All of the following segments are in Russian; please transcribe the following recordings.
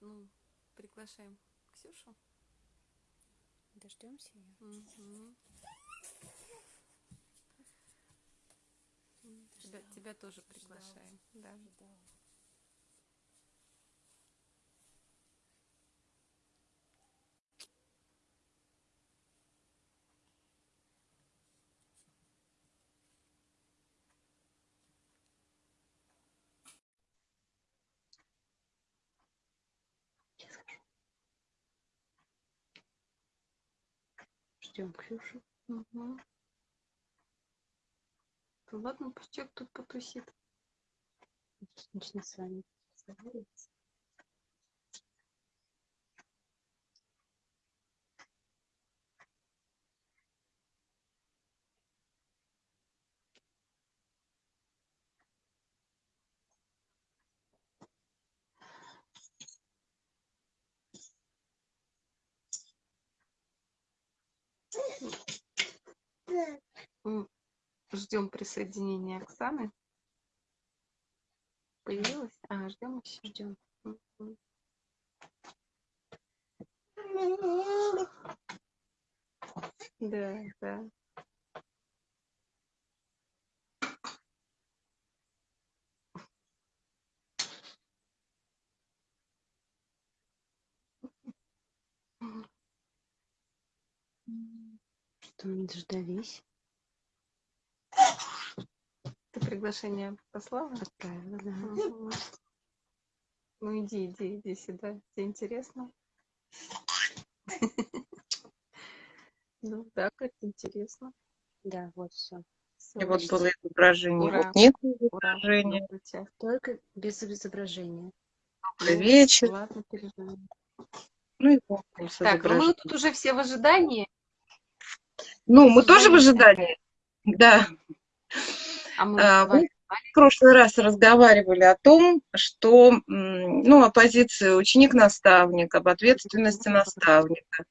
ну, приглашаем Ксюшу. Дождемся ее. Угу. Тебя, тебя тоже приглашаем. Ждал. Да. Ждал. Ждем Ксюшу. Угу. Да ладно, пусть тут потусит. Начну с вами разговаривать. Ждем присоединения Оксаны. Появилась? А, ждем еще. Ждем. Да, да. Что мы дождались? Ты приглашение послала? Отправила, да. Угу. Ну иди, иди, иди сюда. Тебе интересно? Ну так, это интересно. Да, вот все. И вот было изображение. Вот нет изображения. Только без изображения. Добрый вечер. Ладно, переживаем. Ну и Так, ну мы тут уже все в ожидании. Ну, мы тоже в ожидании. Да. А мы, а, мы в прошлый раз разговаривали о том, что, ну, о позиции ученик-наставник, об ответственности наставника,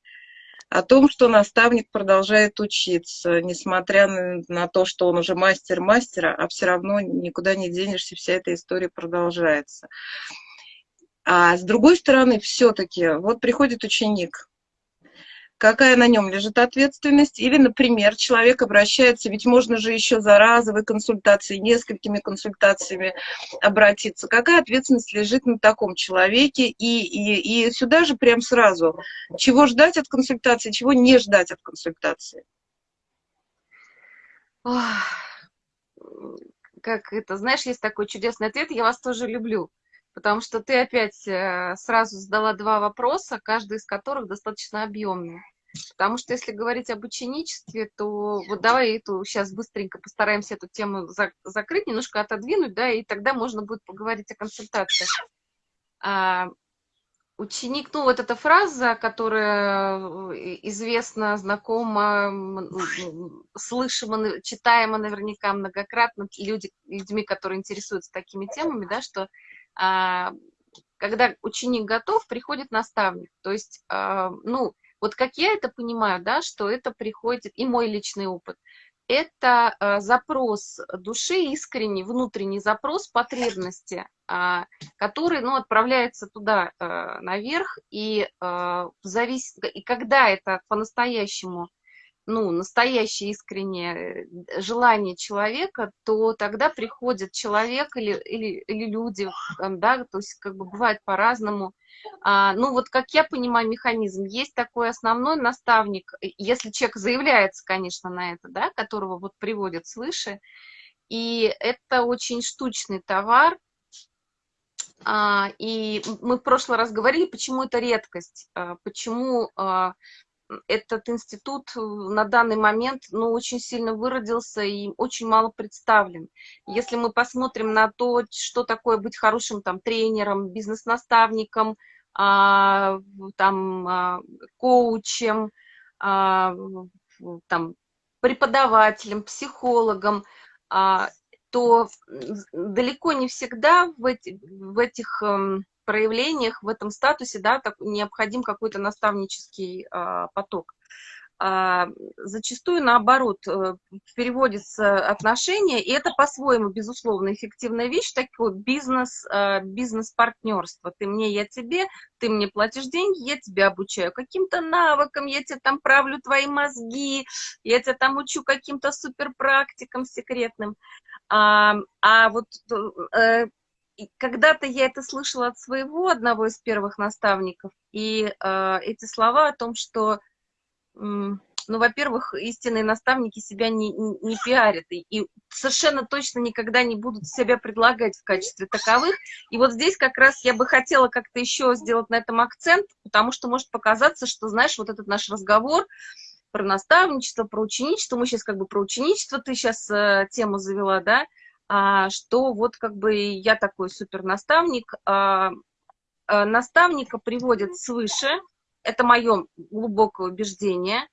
о том, что наставник продолжает учиться, несмотря на то, что он уже мастер мастера, а все равно никуда не денешься, вся эта история продолжается. А с другой стороны, все-таки, вот приходит ученик, какая на нем лежит ответственность, или, например, человек обращается, ведь можно же еще за разовой консультацией, несколькими консультациями обратиться, какая ответственность лежит на таком человеке, и, и, и сюда же прям сразу, чего ждать от консультации, чего не ждать от консультации. Как это, знаешь, есть такой чудесный ответ, я вас тоже люблю потому что ты опять э, сразу задала два вопроса, каждый из которых достаточно объемный. Потому что если говорить об ученичестве, то вот давай эту сейчас быстренько постараемся эту тему за, закрыть, немножко отодвинуть, да, и тогда можно будет поговорить о консультациях. А, ученик, ну вот эта фраза, которая э, известна, знакома, слышима, читаема наверняка многократно люди, людьми, которые интересуются такими темами, да, что когда ученик готов, приходит наставник. То есть, а, ну, вот как я это понимаю, да, что это приходит, и мой личный опыт, это а, запрос души, искренний, внутренний запрос потребности, который, ну, отправляется туда наверх, и, завис... и когда это по-настоящему ну, настоящее искреннее э, желание человека, то тогда приходит человек или, или, или люди, да, то есть как бы бывает по-разному. А, ну, вот как я понимаю механизм, есть такой основной наставник, если человек заявляется, конечно, на это, да, которого вот приводят свыше, и это очень штучный товар, а, и мы в прошлый раз говорили, почему это редкость, а, почему а, этот институт э, на данный момент ну, очень сильно выродился и очень мало представлен. Если мы посмотрим на то, что такое быть хорошим там, тренером, бизнес-наставником, а, там, а, коучем, а, там, преподавателем, психологом, а, то далеко не всегда в, эти, в этих... Проявлениях, в этом статусе, да, так, необходим какой-то наставнический э, поток. а, зачастую наоборот э, переводится отношения, и это по-своему, безусловно, эффективная вещь, такой бизнес, а, бизнес-партнерство. Ты мне, я тебе, ты мне платишь деньги, я тебя обучаю каким-то навыкам, я тебе там правлю твои мозги, я тебя там учу каким-то суперпрактикам секретным. А, а вот э, когда-то я это слышала от своего одного из первых наставников, и э, эти слова о том, что ну, во-первых, истинные наставники себя не, не, не пиарят и, и совершенно точно никогда не будут себя предлагать в качестве таковых. И вот здесь как раз я бы хотела как-то еще сделать на этом акцент, потому что может показаться, что, знаешь, вот этот наш разговор про наставничество, про ученичество, мы сейчас как бы про ученичество, ты сейчас э, тему завела, да, что вот как бы я такой супер наставник, а, а, наставника приводят свыше, это мое глубокое убеждение.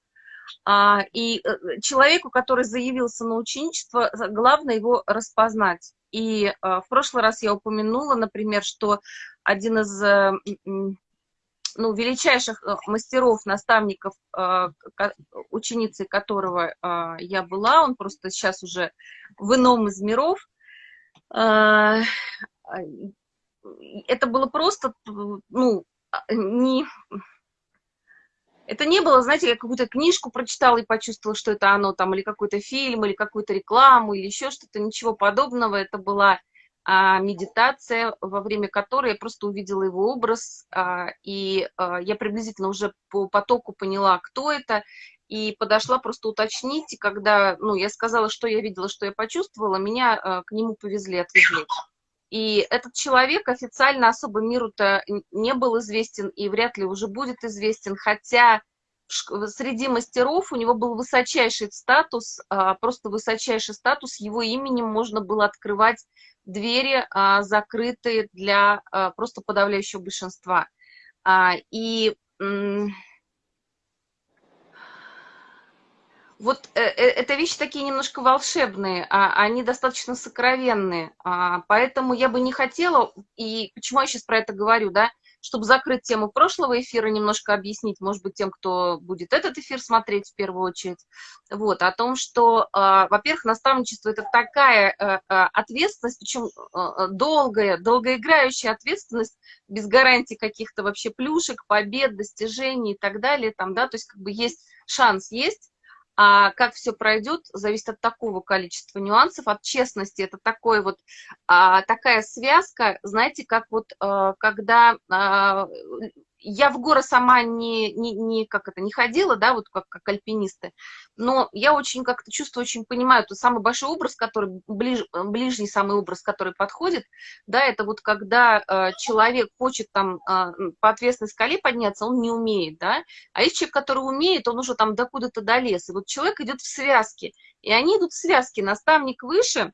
А, и э, человеку, который заявился на ученичество, главное его распознать. И а, в прошлый раз я упомянула, например, что один из э, ну, величайших э, мастеров, наставников, ученицей которого я была, он просто сейчас уже в ином из миров, это было просто, ну, не, это не было, знаете, я какую-то книжку прочитала и почувствовала, что это оно там, или какой-то фильм, или какую-то рекламу, или еще что-то, ничего подобного. Это была а, медитация, во время которой я просто увидела его образ, а, и а, я приблизительно уже по потоку поняла, кто это, и подошла просто уточнить, и когда, ну, я сказала, что я видела, что я почувствовала, меня а, к нему повезли, отвезли. И этот человек официально особо миру-то не был известен и вряд ли уже будет известен, хотя среди мастеров у него был высочайший статус, а, просто высочайший статус, его именем можно было открывать двери, а, закрытые для а, просто подавляющего большинства. И вот э, э, это вещи такие немножко волшебные, а, они достаточно сокровенные, а, поэтому я бы не хотела, и почему я сейчас про это говорю, да, чтобы закрыть тему прошлого эфира, немножко объяснить, может быть, тем, кто будет этот эфир смотреть в первую очередь, вот, о том, что, а, во-первых, наставничество – это такая а, а, ответственность, причем а, долгая, долгоиграющая ответственность, без гарантии каких-то вообще плюшек, побед, достижений и так далее, там, да, то есть как бы есть шанс, есть, а как все пройдет, зависит от такого количества нюансов, от честности. Это такой вот, а, такая связка, знаете, как вот а, когда а, я в горы сама не, не, не, как это, не ходила, да, вот как, как альпинисты, но я очень как-то чувствую, очень понимаю, то самый большой образ, который, ближ, ближний самый образ, который подходит, да, это вот когда э, человек хочет там э, по ответственной скале подняться, он не умеет, да, а есть человек, который умеет, он уже там докуда-то долез, и вот человек идет в связке, и они идут в связке, наставник выше,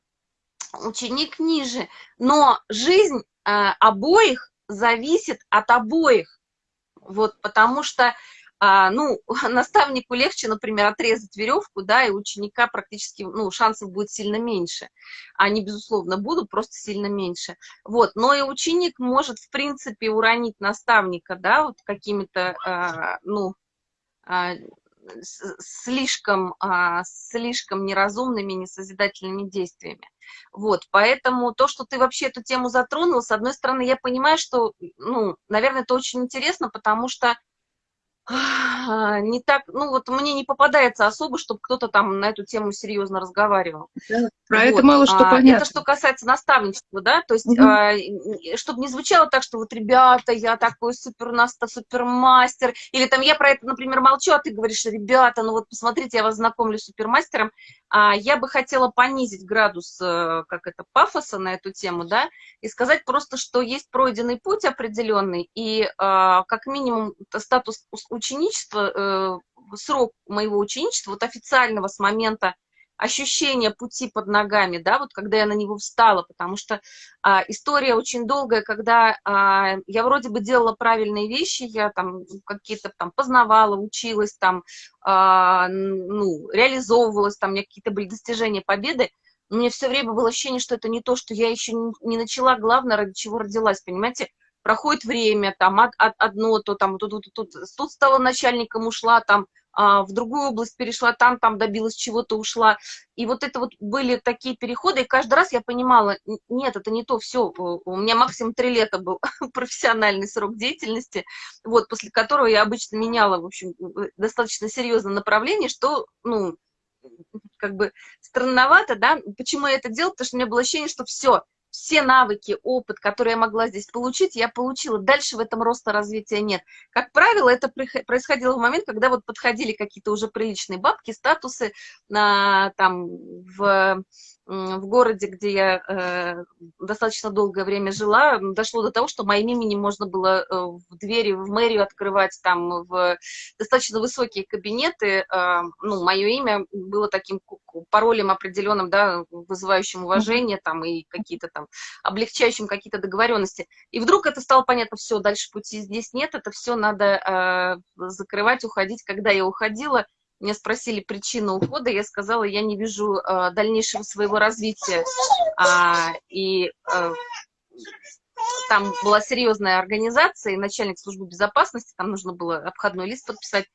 ученик ниже, но жизнь э, обоих зависит от обоих, вот, потому что, а, ну, наставнику легче, например, отрезать веревку, да, и ученика практически, ну, шансов будет сильно меньше. Они, безусловно, будут, просто сильно меньше. Вот, но и ученик может, в принципе, уронить наставника, да, вот какими-то, а, ну, а, слишком, а, слишком неразумными, несозидательными действиями. Вот, поэтому то, что ты вообще эту тему затронул, с одной стороны, я понимаю, что, ну, наверное, это очень интересно, потому что не так, ну вот мне не попадается особо, чтобы кто-то там на эту тему серьезно разговаривал. Да, про вот. это мало что а, понятно. Это что касается наставничества, да, то есть, угу. а, чтобы не звучало так, что вот, ребята, я такой супер супермастер, или там я про это, например, молчу, а ты говоришь, ребята, ну вот посмотрите, я вас знакомлю с супермастером, а, я бы хотела понизить градус, э, как это, пафоса на эту тему, да, и сказать просто, что есть пройденный путь определенный, и а, как минимум статус ученичества, э, срок моего ученичества, вот официального с момента ощущения пути под ногами, да, вот когда я на него встала, потому что а, история очень долгая, когда а, я вроде бы делала правильные вещи, я там какие-то там познавала, училась там, а, ну, реализовывалась, там у меня какие-то были достижения, победы, но мне все время было ощущение, что это не то, что я еще не начала, главное, ради чего родилась, понимаете, проходит время, там от, от, одно, то там тут, тут, тут, тут стала начальником, ушла, там а, в другую область перешла, там, там добилась чего-то, ушла. И вот это вот были такие переходы, и каждый раз я понимала, нет, это не то, все, у меня максимум три лета был профессиональный срок деятельности, вот, после которого я обычно меняла, в общем, достаточно серьезное направление, что, ну, как бы странновато, да, почему я это делала, потому что у меня было ощущение, что все, все навыки, опыт, который я могла здесь получить, я получила. Дальше в этом роста развития нет. Как правило, это происходило в момент, когда вот подходили какие-то уже приличные бабки, статусы на, там, в в городе, где я э, достаточно долгое время жила, дошло до того, что моим именем можно было э, в двери в мэрию открывать, там, в достаточно высокие кабинеты. Э, ну, мое имя было таким паролем определенным, да, вызывающим уважение, там, и какие-то там, облегчающим какие-то договоренности. И вдруг это стало понятно, все, дальше пути здесь нет, это все надо закрывать, уходить. Когда я уходила, меня спросили причину ухода, я сказала, я не вижу э, дальнейшего своего развития. А, и э, там была серьезная организация, и начальник службы безопасности, там нужно было обходной лист подписать.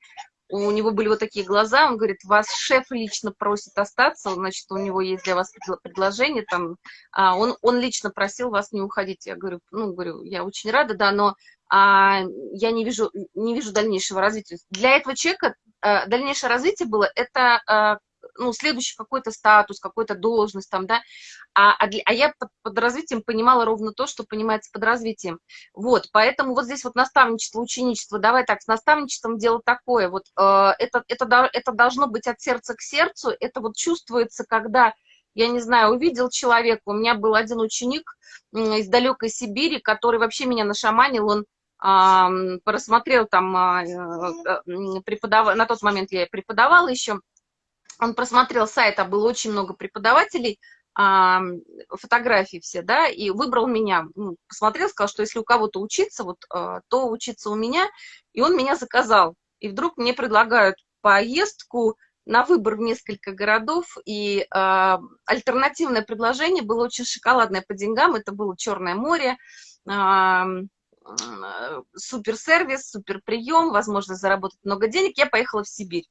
У него были вот такие глаза, он говорит, вас шеф лично просит остаться, значит, у него есть для вас предложение, там, а он, он лично просил вас не уходить. Я говорю, ну, говорю, я очень рада, да, но а, я не вижу, не вижу дальнейшего развития. Для этого человека дальнейшее развитие было, это а, ну, следующий какой-то статус, какой-то должность там, да, а, а, для, а я под, под развитием понимала ровно то, что понимается под развитием. Вот, поэтому вот здесь вот наставничество, ученичество, давай так, с наставничеством дело такое, вот э, это, это, это должно быть от сердца к сердцу, это вот чувствуется, когда я не знаю, увидел человека, у меня был один ученик из далекой Сибири, который вообще меня нашаманил, он просмотрел там, а, э, преподав... на тот момент я преподавала еще, он просмотрел сайт, а было очень много преподавателей, фотографии все, да, и выбрал меня, ну, посмотрел, сказал, что если у кого-то учиться, вот, а, то учиться у меня, и он меня заказал. И вдруг мне предлагают поездку на выбор в несколько городов, и э, альтернативное предложение было очень шоколадное по деньгам, это было Черное море, э, суперсервис, суперприем, возможность заработать много денег, я поехала в Сибирь.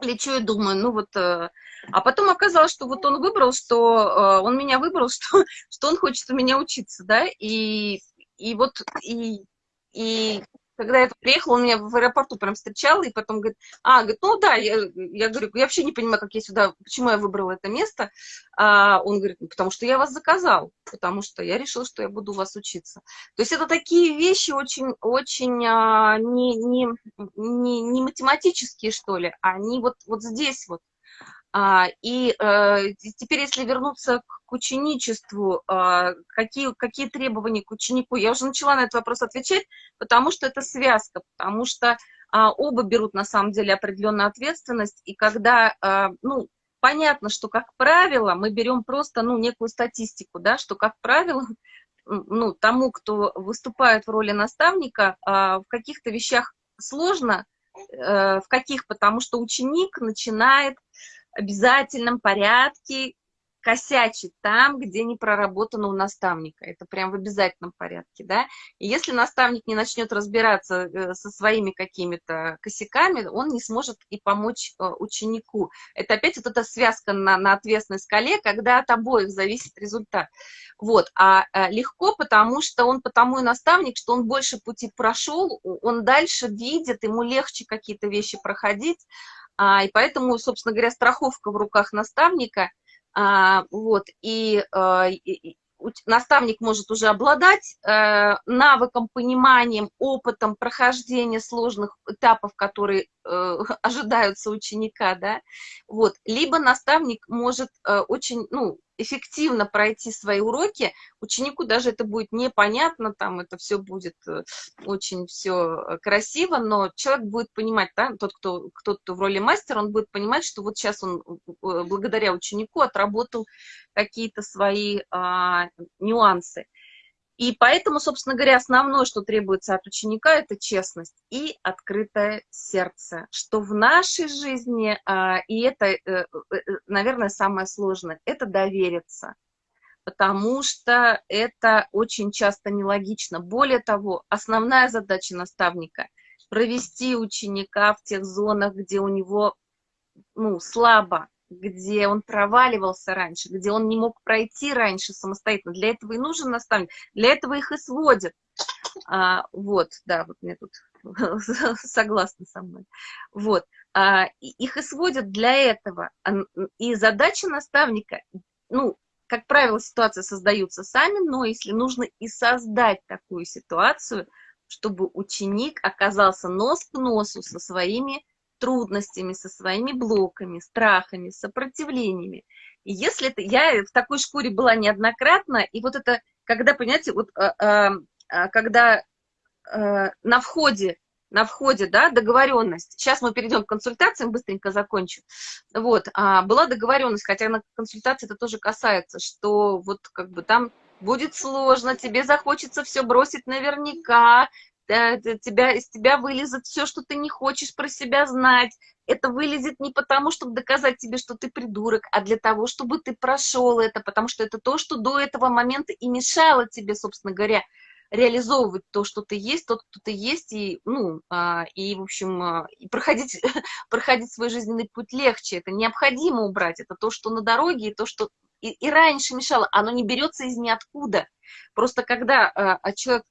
Лечу и думаю, ну вот... Э, а потом оказалось, что вот он выбрал, что... Э, он меня выбрал, что, что он хочет у меня учиться, да, и, и вот... И, и когда я приехала, он меня в аэропорту прям встречал, и потом говорит, а, говорит, ну да, я, я говорю, я вообще не понимаю, как я сюда, почему я выбрала это место. А он говорит, ну, потому что я вас заказал, потому что я решил, что я буду у вас учиться. То есть это такие вещи очень, очень а, не, не, не, не математические, что ли, они вот, вот здесь вот. А, и э, теперь, если вернуться к ученичеству, а, какие, какие требования к ученику, я уже начала на этот вопрос отвечать, потому что это связка, потому что а, оба берут на самом деле определенную ответственность, и когда, ну, понятно, что, как правило, мы берем просто, ну, некую статистику, да, что, как правило, ну, тому, кто выступает в роли наставника, в каких-то вещах сложно, э, в каких, потому что ученик начинает обязательном порядке косячить там, где не проработано у наставника. Это прям в обязательном порядке, да. И если наставник не начнет разбираться э, со своими какими-то косяками, он не сможет и помочь э, ученику. Это опять вот эта связка на, на ответственной скале, когда от обоих зависит результат. Вот. А э, легко, потому что он потому и наставник, что он больше пути прошел, он дальше видит, ему легче какие-то вещи проходить, а, и поэтому, собственно говоря, страховка в руках наставника, а, вот, и, а, и наставник может уже обладать э, навыком, пониманием, опытом прохождения сложных этапов, которые э, ожидаются ученика, да, вот, либо наставник может э, очень, ну, эффективно пройти свои уроки, ученику даже это будет непонятно, там это все будет э, очень все э, красиво, но человек будет понимать, да, тот, кто, кто, кто в роли мастера, он будет понимать, что вот сейчас он э, благодаря ученику отработал какие-то свои а, нюансы. И поэтому, собственно говоря, основное, что требуется от ученика, это честность и открытое сердце, что в нашей жизни, а, и это, э, э, наверное, самое сложное, это довериться. потому что это очень часто нелогично. Более того, основная задача наставника – провести ученика в тех зонах, где у него ну, слабо, где он проваливался раньше, где он не мог пройти раньше самостоятельно. Для этого и нужен наставник, для этого их и сводят. А, вот, да, вот мне тут согласны со мной. Вот, а, их и сводят для этого. И задача наставника, ну, как правило, ситуации создаются сами, но если нужно и создать такую ситуацию, чтобы ученик оказался нос к носу со своими трудностями, со своими блоками, страхами, сопротивлениями. И если это... Я в такой шкуре была неоднократно, и вот это, когда, понимаете, вот, а, а, а когда на входе на входе, да, договоренность. Сейчас мы перейдем к консультациям, быстренько закончу. Вот, а, была договоренность, хотя на консультации это тоже касается, что вот как бы там будет сложно, тебе захочется все бросить наверняка, тебя, из тебя вылезет все, что ты не хочешь про себя знать. Это вылезет не потому, чтобы доказать тебе, что ты придурок, а для того, чтобы ты прошел это, потому что это то, что до этого момента и мешало тебе, собственно говоря, реализовывать то, что ты есть, тот, кто ты есть, и, ну, а, и в общем, а, и проходить, проходить свой жизненный путь легче. Это необходимо убрать. Это то, что на дороге, и то, что и, и раньше мешало. Оно не берется из ниоткуда. Просто когда а, человек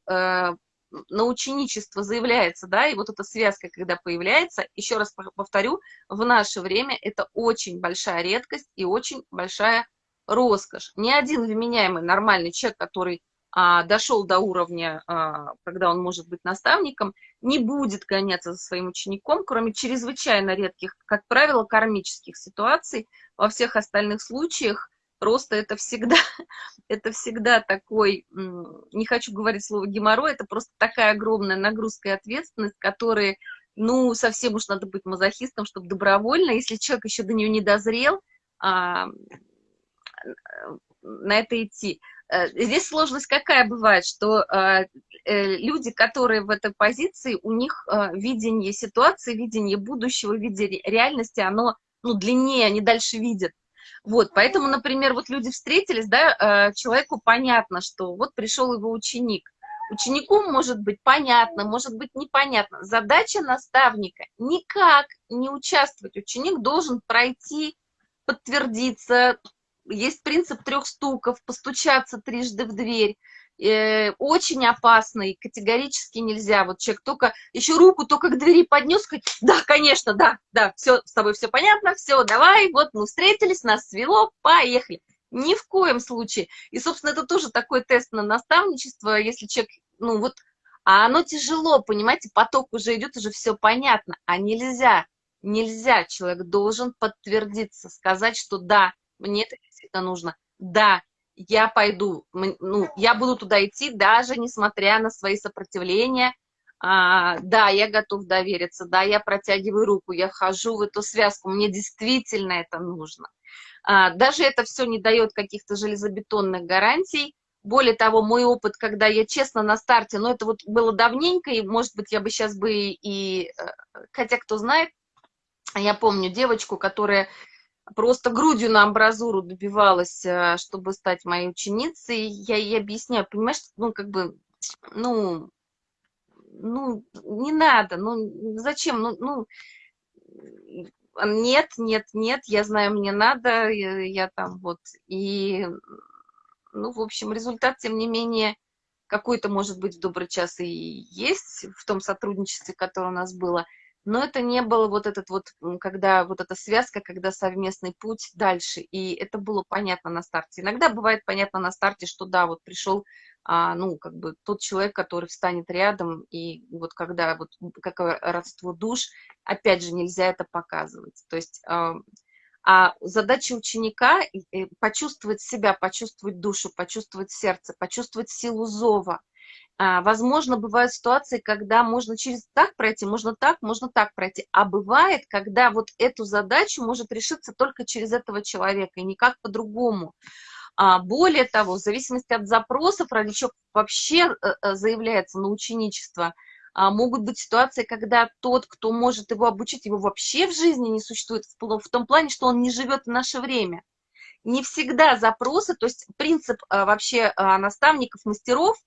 на ученичество заявляется, да, и вот эта связка, когда появляется, еще раз повторю, в наше время это очень большая редкость и очень большая роскошь. Ни один вменяемый нормальный человек, который а, дошел до уровня, а, когда он может быть наставником, не будет гоняться за своим учеником, кроме чрезвычайно редких, как правило, кармических ситуаций. Во всех остальных случаях просто это всегда, это всегда такой, не хочу говорить слово геморрой, это просто такая огромная нагрузка и ответственность, которые, ну, совсем уж надо быть мазохистом, чтобы добровольно, если человек еще до нее не дозрел, а, на это идти. Э, здесь сложность какая бывает, что э, э, люди, которые в этой позиции, у них видение ситуации, видение будущего, видение реальности, оно ну, длиннее, они дальше видят. Вот, поэтому, например, вот люди встретились, да, человеку понятно, что вот пришел его ученик. Ученику может быть понятно, может быть непонятно. Задача наставника никак не участвовать. Ученик должен пройти, подтвердиться, есть принцип трех стуков, постучаться трижды в дверь, э, очень опасный, категорически нельзя. Вот человек только, еще руку только к двери поднес, сказать, да, конечно, да, да, все, с тобой все понятно, все, давай, вот мы встретились, нас свело, поехали. Ни в коем случае. И, собственно, это тоже такой тест на наставничество, если человек, ну вот, а оно тяжело, понимаете, поток уже идет, уже все понятно, а нельзя, нельзя, человек должен подтвердиться, сказать, что да, мне это действительно нужно. Да, я пойду, ну, я буду туда идти, даже несмотря на свои сопротивления. А, да, я готов довериться, да, я протягиваю руку, я вхожу в эту связку, мне действительно это нужно. А, даже это все не дает каких-то железобетонных гарантий. Более того, мой опыт, когда я честно на старте, но ну, это вот было давненько, и, может быть, я бы сейчас бы и... Э, хотя, кто знает, я помню девочку, которая просто грудью на амбразуру добивалась, э, чтобы стать моей ученицей. Я ей объясняю, понимаешь, ну, как бы, ну, ну, не надо, ну, зачем, ну, ну, нет, нет, нет, я знаю, мне надо, я, я там вот, и, ну, в общем, результат, тем не менее, какой-то, может быть, в добрый час и есть в том сотрудничестве, которое у нас было – но это не было вот этот вот, когда вот эта связка, когда совместный путь дальше, и это было понятно на старте. Иногда бывает понятно на старте, что да, вот пришел, а, ну, как бы тот человек, который встанет рядом, и вот когда вот какое родство душ, опять же, нельзя это показывать. То есть... А, а задача ученика – почувствовать себя, почувствовать душу, почувствовать сердце, почувствовать силу зова, возможно, бывают ситуации, когда можно через так пройти, можно так, можно так пройти. А бывает, когда вот эту задачу может решиться только через этого человека, и никак по-другому. А, более того, в зависимости от запросов, чего вообще э, э, заявляется на ученичество, а, могут быть ситуации, когда тот, кто может его обучить, его вообще в жизни не существует, в том плане, что он не живет в наше время. не всегда запросы, то есть принцип а, вообще а, наставников, мастеров,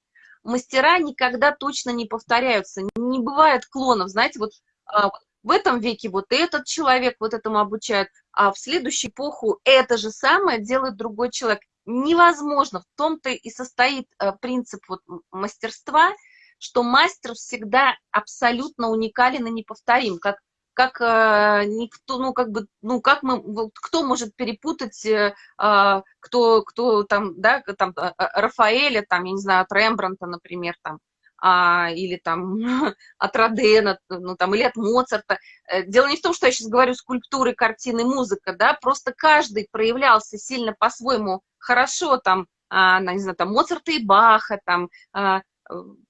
мастера никогда точно не повторяются, не бывает клонов, знаете, вот а, в этом веке вот этот человек вот этому обучает, а в следующую эпоху это же самое делает другой человек. Невозможно, в том-то и состоит принцип вот мастерства, что мастер всегда абсолютно уникален и неповторим, как как э, никто, ну, как бы, ну, как мы, вот, кто может перепутать, э, э, кто, кто там, да, там, э, э, Рафаэля, там, я не знаю, от Рембранта, например, там, а, или там от Родена, ну, там, или от Моцарта. Э, дело не в том, что я сейчас говорю скульптуры, картины, музыка, да, просто каждый проявлялся сильно по-своему хорошо, там, а, не знаю, там, Моцарта и Баха, там, а,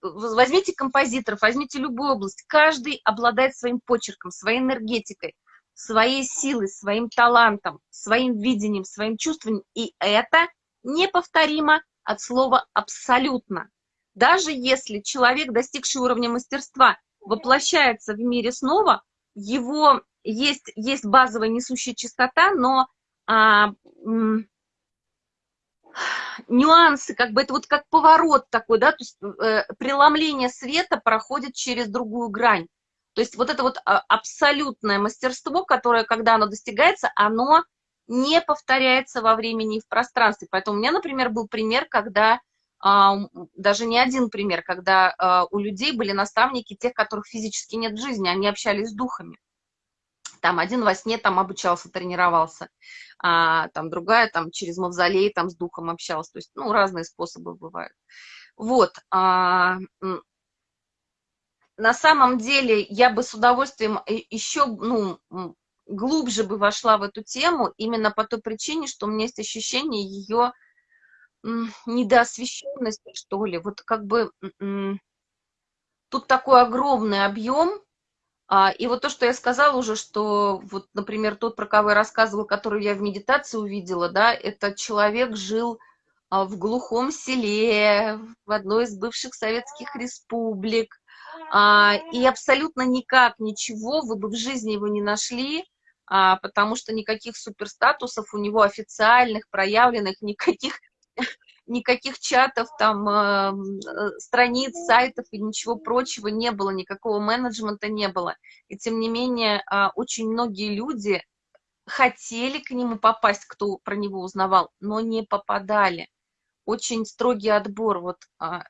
возьмите композиторов, возьмите любую область, каждый обладает своим почерком, своей энергетикой, своей силой, своим талантом, своим видением, своим чувством, и это неповторимо от слова «абсолютно». Даже если человек, достигший уровня мастерства, воплощается в мире снова, его есть, есть базовая несущая частота, но а, нюансы, как бы это вот как поворот такой, да, то есть э, преломление света проходит через другую грань. То есть вот это вот а, абсолютное мастерство, которое, когда оно достигается, оно не повторяется во времени и в пространстве. Поэтому у меня, например, был пример, когда, а, даже не один пример, когда а, у людей были наставники, тех, которых физически нет в жизни, они общались с духами там один во сне там обучался, тренировался, а, там другая там через мавзолей там с духом общалась, то есть, ну, разные способы бывают. Вот, а, на самом деле я бы с удовольствием еще, ну, глубже бы вошла в эту тему, именно по той причине, что у меня есть ощущение ее недоосвещенности, что ли, вот как бы тут такой огромный объем, и вот то, что я сказала уже, что вот, например, тот, про кого я рассказывала, который я в медитации увидела, да, этот человек жил а, в глухом селе, в одной из бывших советских республик, а, и абсолютно никак ничего вы бы в жизни его не нашли, потому что никаких суперстатусов у него официальных, проявленных, никаких никаких чатов, там, эм, э, страниц, сайтов и ничего прочего не было, никакого менеджмента не было. И тем не менее, э, очень многие люди хотели к нему попасть, кто про него узнавал, но не попадали. Очень строгий отбор, вот, э,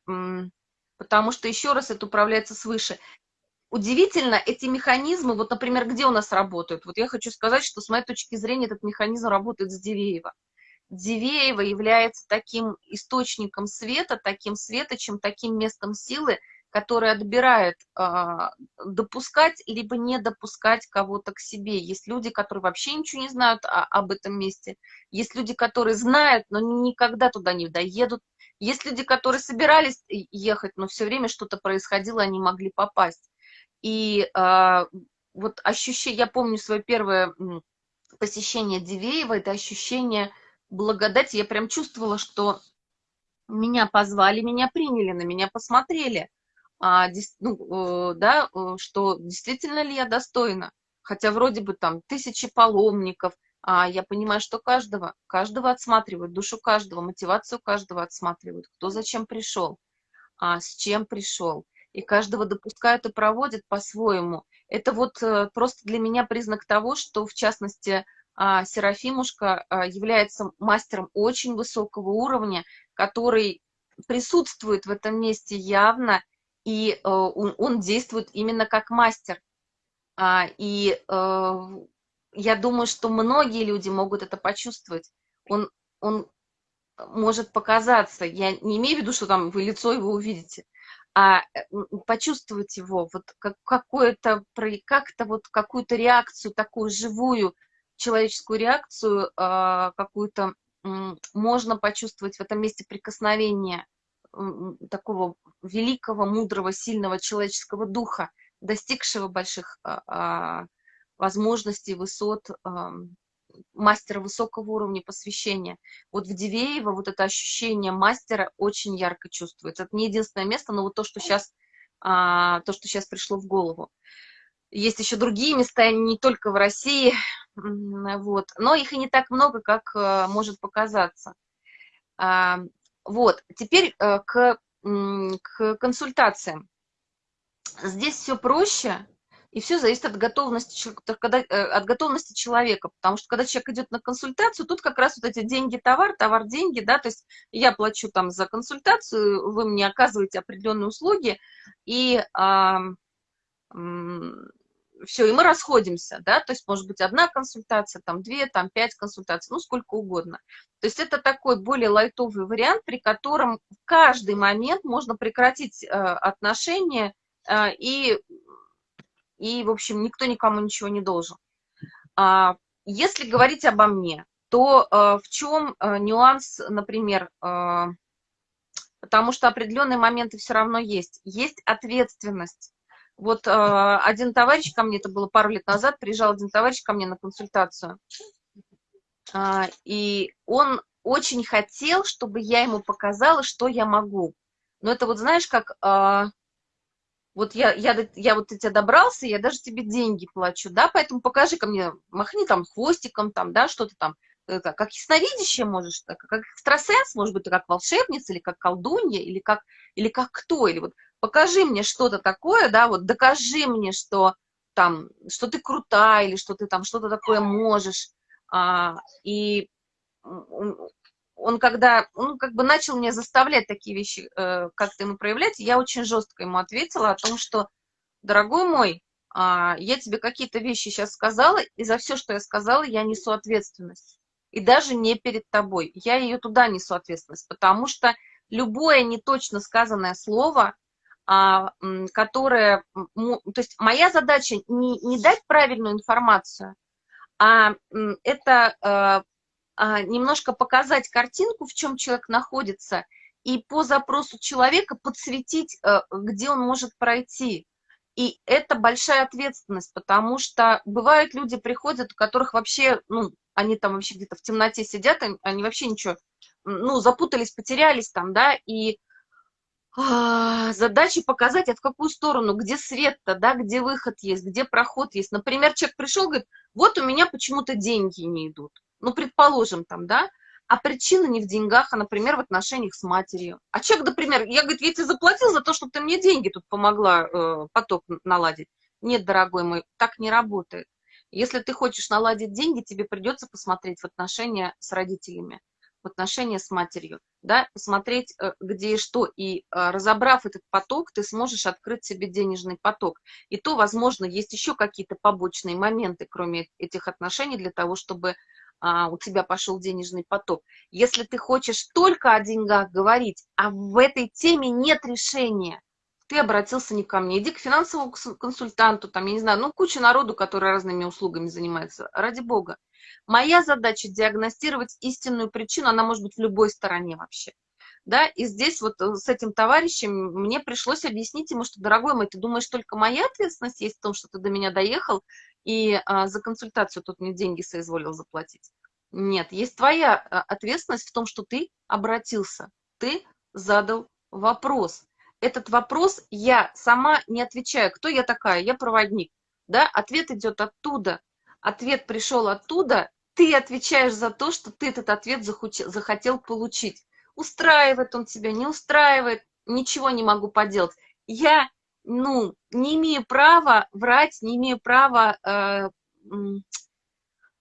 потому что, еще раз, это управляется свыше. Удивительно, эти механизмы, вот, например, где у нас работают? Вот я хочу сказать, что с моей точки зрения этот механизм работает с Дивеева. Дивеево является таким источником света, таким светочем, таким местом силы, которое отбирает э, допускать либо не допускать кого-то к себе. Есть люди, которые вообще ничего не знают о, об этом месте. Есть люди, которые знают, но никогда туда не доедут. Есть люди, которые собирались ехать, но все время что-то происходило, они могли попасть. И э, вот ощущение, я помню свое первое посещение Дивеева, это ощущение благодать, я прям чувствовала, что меня позвали, меня приняли, на меня посмотрели, а, ну, э, да, э, что действительно ли я достойна. Хотя вроде бы там тысячи паломников, а я понимаю, что каждого, каждого отсматривают, душу каждого, мотивацию каждого отсматривают, кто зачем пришел, а с чем пришел. И каждого допускают и проводят по-своему. Это вот э, просто для меня признак того, что, в частности, Серафимушка а, является мастером очень высокого уровня, который присутствует в этом месте явно, и э, он, действует именно как мастер. А, и э, я думаю, что многие люди могут это почувствовать. Он, он может показаться, я не имею в виду, что там вы лицо его увидите, а почувствовать его, вот как, какое-то, как-то вот какую-то реакцию такую живую, человеческую реакцию а, какую-то можно почувствовать в этом месте прикосновения такого великого, мудрого, сильного человеческого духа, достигшего больших а, а, возможностей, высот, мастера высокого уровня посвящения. Вот в Дивеево вот это ощущение мастера очень ярко чувствуется. Это не единственное место, но вот то, что сейчас, то, что сейчас пришло в голову. Есть еще другие места, не только в России, вот, но их и не так много, как э, может показаться. А, вот, теперь э, к, к консультациям. Здесь все проще, и все зависит от готовности, э, от готовности человека, потому что когда человек идет на консультацию, тут как раз вот эти деньги-товар, товар-деньги, да, то есть я плачу там за консультацию, вы мне оказываете определенные услуги, и все, и мы расходимся, да, то есть может быть одна консультация, там две, там пять консультаций, ну сколько угодно. То есть это такой более лайтовый вариант, при котором в каждый момент можно прекратить э, отношения э, и, и, в общем, никто никому ничего не должен. А, если говорить обо мне, то э, в чем э, нюанс, например, э, потому что определенные моменты все равно есть. Есть ответственность вот э, один товарищ ко мне, это было пару лет назад, приезжал один товарищ ко мне на консультацию, э, и он очень хотел, чтобы я ему показала, что я могу. Но это вот знаешь, как э, вот я, я, я вот до тебя добрался, я даже тебе деньги плачу, да, поэтому покажи ко мне, махни там хвостиком, там, да, что-то там, как ясновидящее можешь, как экстрасенс, может быть, как волшебница, или как колдунья, или как, или как кто, или вот покажи мне что-то такое, да, вот докажи мне, что там, что ты крутая, или что ты там что-то такое можешь. А, и он когда, он как бы начал мне заставлять такие вещи э, как-то ему проявлять, я очень жестко ему ответила о том, что, дорогой мой, а, я тебе какие-то вещи сейчас сказала, и за все, что я сказала, я несу ответственность. И даже не перед тобой. Я ее туда несу ответственность, потому что любое неточно сказанное слово а, которая, то есть моя задача не, не дать правильную информацию, а это а, а, немножко показать картинку, в чем человек находится, и по запросу человека подсветить, э, где он может пройти. И это большая ответственность, потому что бывают люди приходят, у которых вообще, ну, они там вообще где-то в темноте сидят, они вообще ничего, ну, запутались, потерялись там, да, и задача показать, а в какую сторону, где свет-то, да, где выход есть, где проход есть. Например, человек пришел, говорит, вот у меня почему-то деньги не идут. Ну, предположим, там, да, а причина не в деньгах, а, например, в отношениях с матерью. А человек, например, я, говорит, я тебе заплатил за то, чтобы ты мне деньги тут помогла э, поток наладить. Нет, дорогой мой, так не работает. Если ты хочешь наладить деньги, тебе придется посмотреть в отношения с родителями в отношения с матерью, да, посмотреть, э, где и что, и э, разобрав этот поток, ты сможешь открыть себе денежный поток. И то, возможно, есть еще какие-то побочные моменты, кроме этих отношений, для того, чтобы а, у тебя пошел денежный поток. Если ты хочешь только о деньгах говорить, а в этой теме нет решения, ты обратился не ко мне, иди к финансовому консультанту, там, я не знаю, ну, куча народу, который разными услугами занимается, ради бога. Моя задача диагностировать истинную причину, она может быть в любой стороне вообще. Да, и здесь вот э, с этим товарищем мне пришлось объяснить ему, что, дорогой мой, ты думаешь, только моя ответственность есть в том, что ты до меня доехал и а, за консультацию тут мне деньги соизволил заплатить? Нет, есть твоя а, ответственность в том, что ты обратился, ты задал вопрос. Этот вопрос я сама не отвечаю. Кто я такая? Я проводник. Да? Ответ идет оттуда, ответ пришел оттуда, ты отвечаешь за то, что ты этот ответ захотел получить. Устраивает он тебя, не устраивает, ничего не могу поделать. Я, ну, не имею права врать, не имею права э,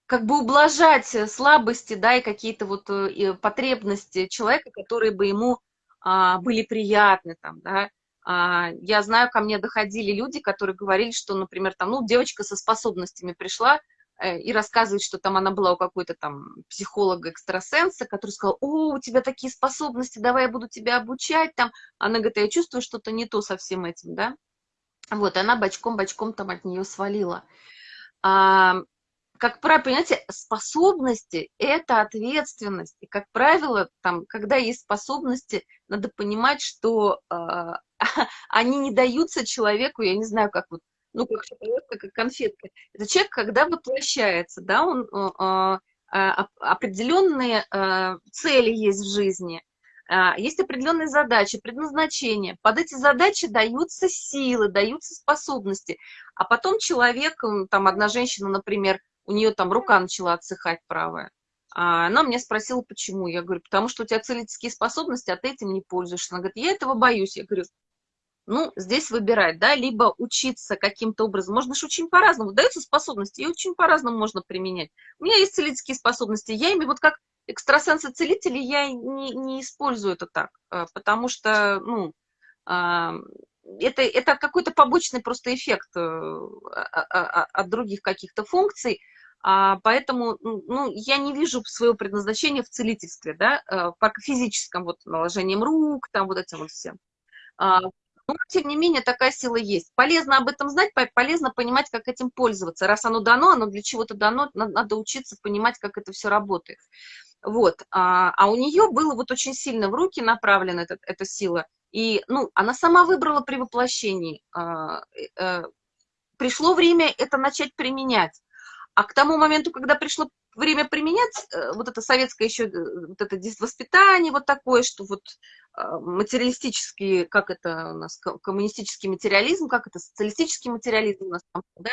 как бы ублажать слабости, да, и какие-то вот э, потребности человека, которые бы ему э, были приятны, там, да. А, я знаю, ко мне доходили люди, которые говорили, что, например, там, ну, девочка со способностями пришла э, и рассказывает, что там она была у какой-то там психолога-экстрасенса, который сказал, о, у тебя такие способности, давай я буду тебя обучать там. Она говорит, я чувствую что-то не то со всем этим, да. Вот, она бочком-бочком там от нее свалила. А, как правило, понимаете, способности – это ответственность. И, как правило, там, когда есть способности, надо понимать, что э, они не даются человеку, я не знаю, как вот, ну, как как конфетка. Это человек, когда воплощается, да, он, э, э, определенные э, цели есть в жизни, А, есть определенные задачи, предназначения. Под эти задачи даются силы, даются способности. А потом человек, там одна женщина, например, у нее там рука начала отсыхать правая. А она меня спросила, почему. Я говорю, потому что у тебя целительские способности, а ты этим не пользуешься. Она говорит, я этого боюсь. Я говорю, ну, здесь выбирать, да, либо учиться каким-то образом. Можно же очень по-разному. Даются способности, и очень по-разному можно применять. У меня есть целительские способности. Я ими вот как экстрасенсы-целители, я не, не использую это так, а, потому что, ну, а, это, это какой-то побочный просто эффект э, а, от других каких-то функций, а, поэтому ну, я не вижу своего предназначения в целительстве, да, э, по физическом вот наложением рук, там вот этим вот всем. А, но, тем не менее, такая сила есть. Полезно об этом знать, полезно понимать, как этим пользоваться. Раз оно дано, оно для чего-то дано, надо учиться понимать, как это все работает. Вот. А, а у нее было вот очень сильно в руки направлена эта, эта сила. И, ну, она сама выбрала при воплощении. А, э, пришло время это начать применять. А к тому моменту, когда пришло время применять, э, вот это советское еще, э, вот это воспитание вот такое, что вот а, материалистический, как это у нас, коммунистический материализм, как это, социалистический материализм у нас там, да,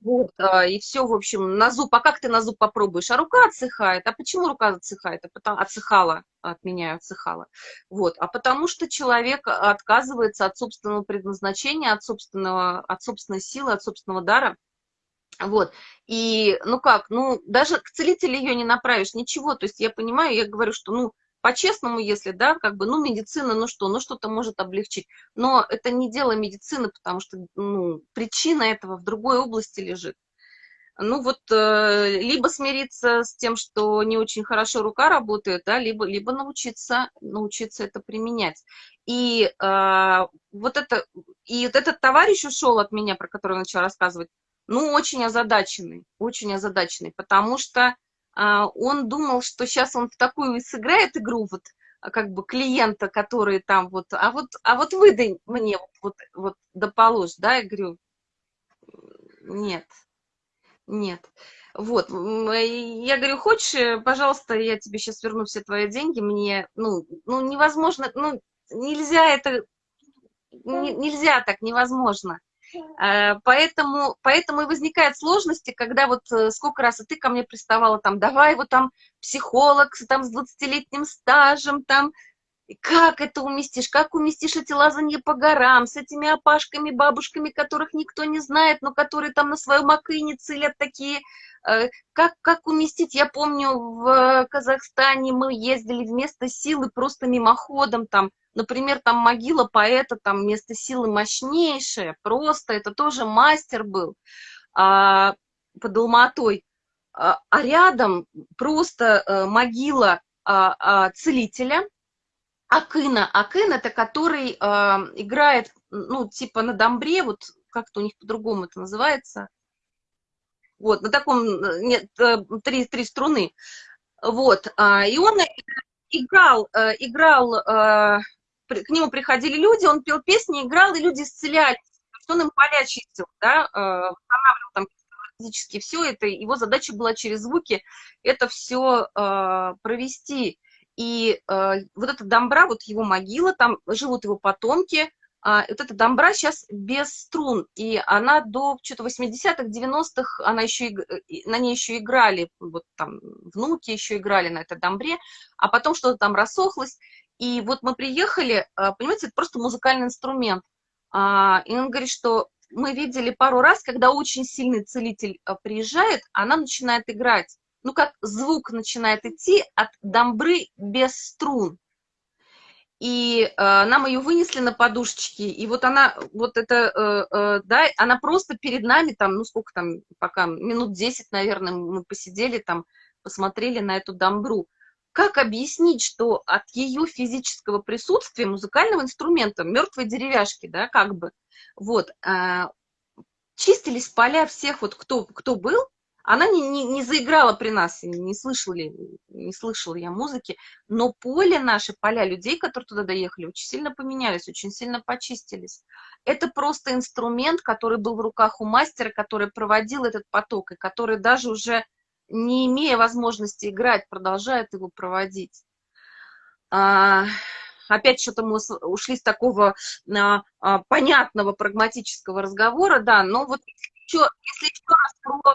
вот, а, и все, в общем, на зуб, а как ты на зуб попробуешь? А рука отсыхает, а почему рука отсыхает? А потому, отсыхала, от меня отсыхала, вот, а потому что человек отказывается от собственного предназначения, от собственного, от собственной силы, от собственного дара, вот, и, ну как, ну, даже к целителю ее не направишь, ничего, то есть я понимаю, я говорю, что, ну, по-честному, если, да, как бы, ну, медицина, ну что, ну, что-то может облегчить, но это не дело медицины, потому что, ну, причина этого в другой области лежит. Ну, вот, э, либо смириться с тем, что не очень хорошо рука работает, да, либо, либо научиться, научиться это применять. И э, вот это, и вот этот товарищ ушел от меня, про который начал рассказывать, ну, очень озадаченный, очень озадаченный, потому что а, он думал, что сейчас он в такую сыграет игру, вот, а, как бы клиента, который там вот, а вот, а вот выдай мне вот, вот, вот да положь, да, я говорю, нет, нет. Вот, я говорю, хочешь, э, пожалуйста, я тебе сейчас верну все твои деньги, мне, ну, ну невозможно, ну, нельзя это, нельзя так, невозможно. Э, поэтому, поэтому и возникают сложности, когда вот э, сколько раз и ты ко мне приставала, там, давай вот там психолог там, с 20-летним стажем, там, как это уместишь, как уместишь эти лазанья по горам, с этими опашками, бабушками, которых никто не знает, но которые там на свою макыне целят такие, э, как, как уместить, я помню, в Казахстане мы ездили вместо силы просто мимоходом, там, Например, там могила поэта, там место силы мощнейшее, просто это тоже мастер был а, под Алматой. А, а рядом просто а, могила а, а, целителя, Акына. Акын это который а, играет, ну, типа на домбре, вот как-то у них по-другому это называется. Вот, на таком, нет, э, три, три струны. Вот, а, и он играл, э, играл к нему приходили люди, он пел песни, играл, и люди исцелялись. Он им поля чистил, да, э, восстанавливал там физически все это. Его задача была через звуки это все э, провести. И э, вот эта домбра, вот его могила, там живут его потомки, а, вот эта домбра сейчас без струн, и она до что-то 80-х, 90-х, она еще, на ней еще играли, вот там внуки еще играли на этой домбре, а потом что-то там рассохлось, и вот мы приехали, а, понимаете, это просто музыкальный инструмент. А, и он говорит, что мы видели пару раз, когда очень сильный целитель а, приезжает, она начинает играть. Ну, как звук начинает идти от домбры без струн. И э, нам ее вынесли на подушечки, и вот она, вот это, э, э, да, она просто перед нами, там, ну, сколько там, пока, минут 10, наверное, мы посидели там, посмотрели на эту домбру как объяснить, что от ее физического присутствия музыкального инструмента, мертвой деревяшки, да, как бы, вот, э, чистились поля всех, вот кто, кто был, она не, не, не заиграла при нас, не слышали, не слышала я музыки, но поле наши, поля людей, которые туда доехали, очень сильно поменялись, очень сильно почистились. Это просто инструмент, который был в руках у мастера, который проводил этот поток, и который даже уже не имея возможности играть, продолжает его проводить. а, опять что-то мы ушли с такого а, а, понятного прагматического разговора, да, но вот еще, если еще раз про,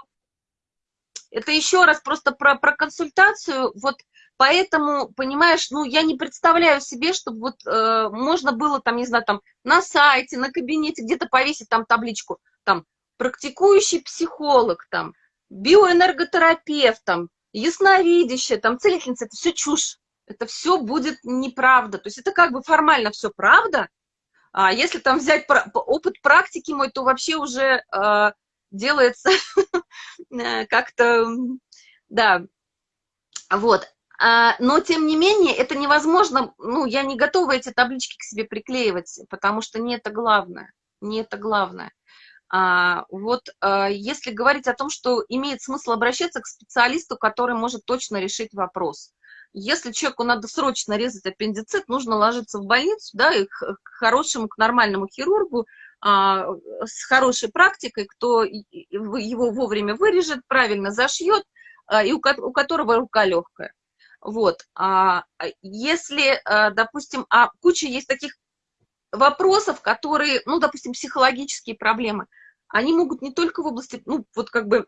это еще раз просто про, про консультацию, вот поэтому, понимаешь, ну, я не представляю себе, чтобы вот э, можно было там, не знаю, там на сайте, на кабинете где-то повесить там табличку, там, практикующий психолог, там, биоэнерготерапевт, там, ясновидящая, там, целительница, это все чушь это все будет неправда. То есть это как бы формально все правда, а если там взять опыт практики мой, то вообще уже э, делается как-то, да, вот. А, но, тем не менее, это невозможно, ну, я не готова эти таблички к себе приклеивать, потому что не это главное, не это главное. А, вот а, если говорить о том, что имеет смысл обращаться к специалисту, который может точно решить вопрос. Если человеку надо срочно резать аппендицит, нужно ложиться в больницу, да, и к хорошему, к нормальному хирургу, а, с хорошей практикой, кто его вовремя вырежет, правильно зашьет, а, и у, которого рука легкая. Вот. Если, а, допустим, а куча есть таких вопросов, которые, ну, допустим, психологические проблемы, они могут не только в области, ну, вот как бы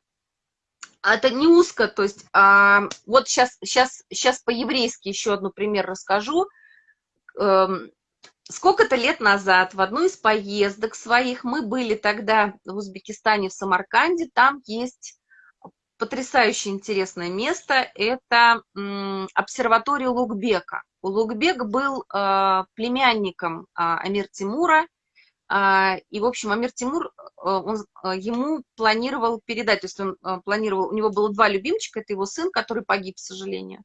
а это не узко, то есть а, вот сейчас, сейчас, сейчас по-еврейски еще одну пример расскажу. Эм, Сколько-то лет назад в одной из поездок своих мы были тогда в Узбекистане, в Самарканде, там есть потрясающе интересное место, это обсерватория Лукбека. У Лукбек был э, племянником э, Амир Тимура, а, и, в общем, Амир Тимур, э, он, э, ему планировал передать, то есть он планировал, у него было два любимчика, это его сын, который погиб, к сожалению.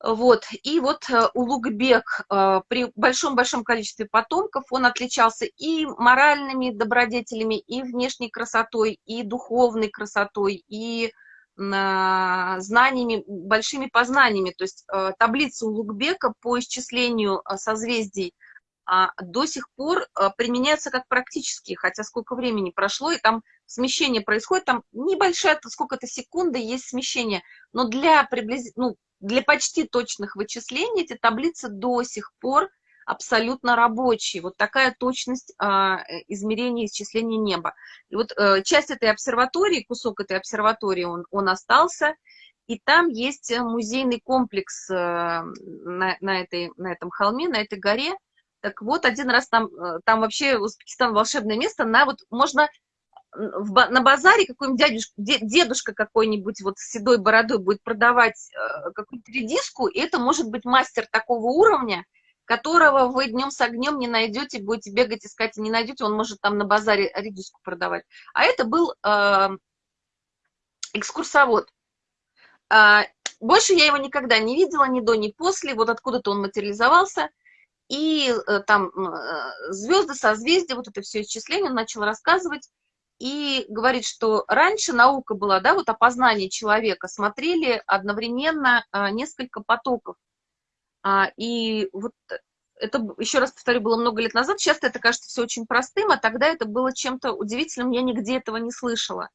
Вот, и вот Улугбек при большом-большом количестве потомков, он отличался и моральными добродетелями, и внешней красотой, и духовной красотой, и знаниями, большими познаниями. То есть таблица Улугбека по исчислению созвездий – а, до сих пор применяются как практические, хотя сколько времени прошло, и там смещение происходит, там небольшая, сколько-то секунды есть смещение, но для, приблиз... ну, для почти точных вычислений эти таблицы до сих пор абсолютно рабочие. Вот такая точность а, измерения исчисления неба. И вот а, часть этой обсерватории, кусок этой обсерватории, он, он остался, и там есть музейный комплекс а, на, на, этой, на этом холме, на этой горе, так вот, один раз там, э, там вообще Узбекистан волшебное место, на вот можно в, на базаре какой-нибудь дядюшка, дедушка какой-нибудь вот с седой бородой будет продавать э, какую-то редиску, и это может быть мастер такого уровня, которого вы днем с огнем не найдете, будете бегать, искать и не найдете, он может там на базаре редиску продавать. А это был э, экскурсовод. Э, больше я его никогда не видела, ни до, ни после, вот откуда-то он материализовался – и э, там э, звезды, созвездия, вот это все исчисление, он начал рассказывать, и говорит, что раньше наука была, да, вот опознание человека, смотрели одновременно а, несколько потоков. А, и вот это, еще раз повторю, было много лет назад, сейчас это кажется все очень простым, а тогда это было чем-то удивительным, я нигде этого не слышала,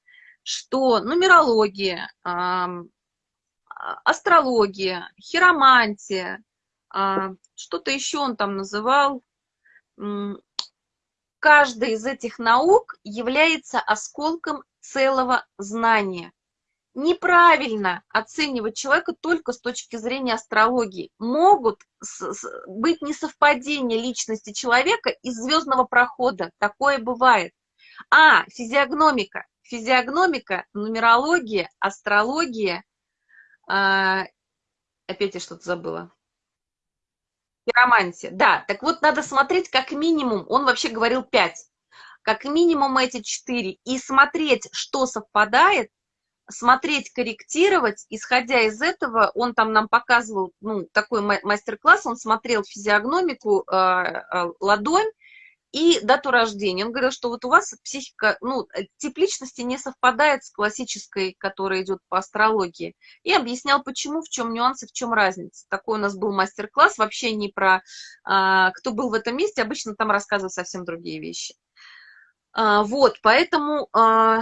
что нумерология, астрология, хиромантия, а, что-то еще он там называл. Каждая из этих наук является осколком целого знания. Неправильно оценивать человека только с точки зрения астрологии. Могут быть несовпадения личности человека из звездного прохода. Такое бывает. А, физиогномика. Физиогномика, нумерология, астрология. А, опять я что-то забыла. Хиромантия, да. Так вот, надо смотреть как минимум, он вообще говорил 5, как минимум эти 4, и смотреть, что совпадает, смотреть, корректировать, исходя из этого, он там нам показывал, ну, такой мастер-класс, он смотрел физиогномику, э, э, ладонь, и дату рождения. Он говорил, что вот у вас психика, ну, э, тип личности не совпадает с классической, которая идет по астрологии. И объяснял, почему, в чем нюансы, в чем разница. Такой у нас был мастер-класс, вообще не про, а, кто был в этом месте, обычно там рассказывают совсем другие вещи. А, вот, поэтому а,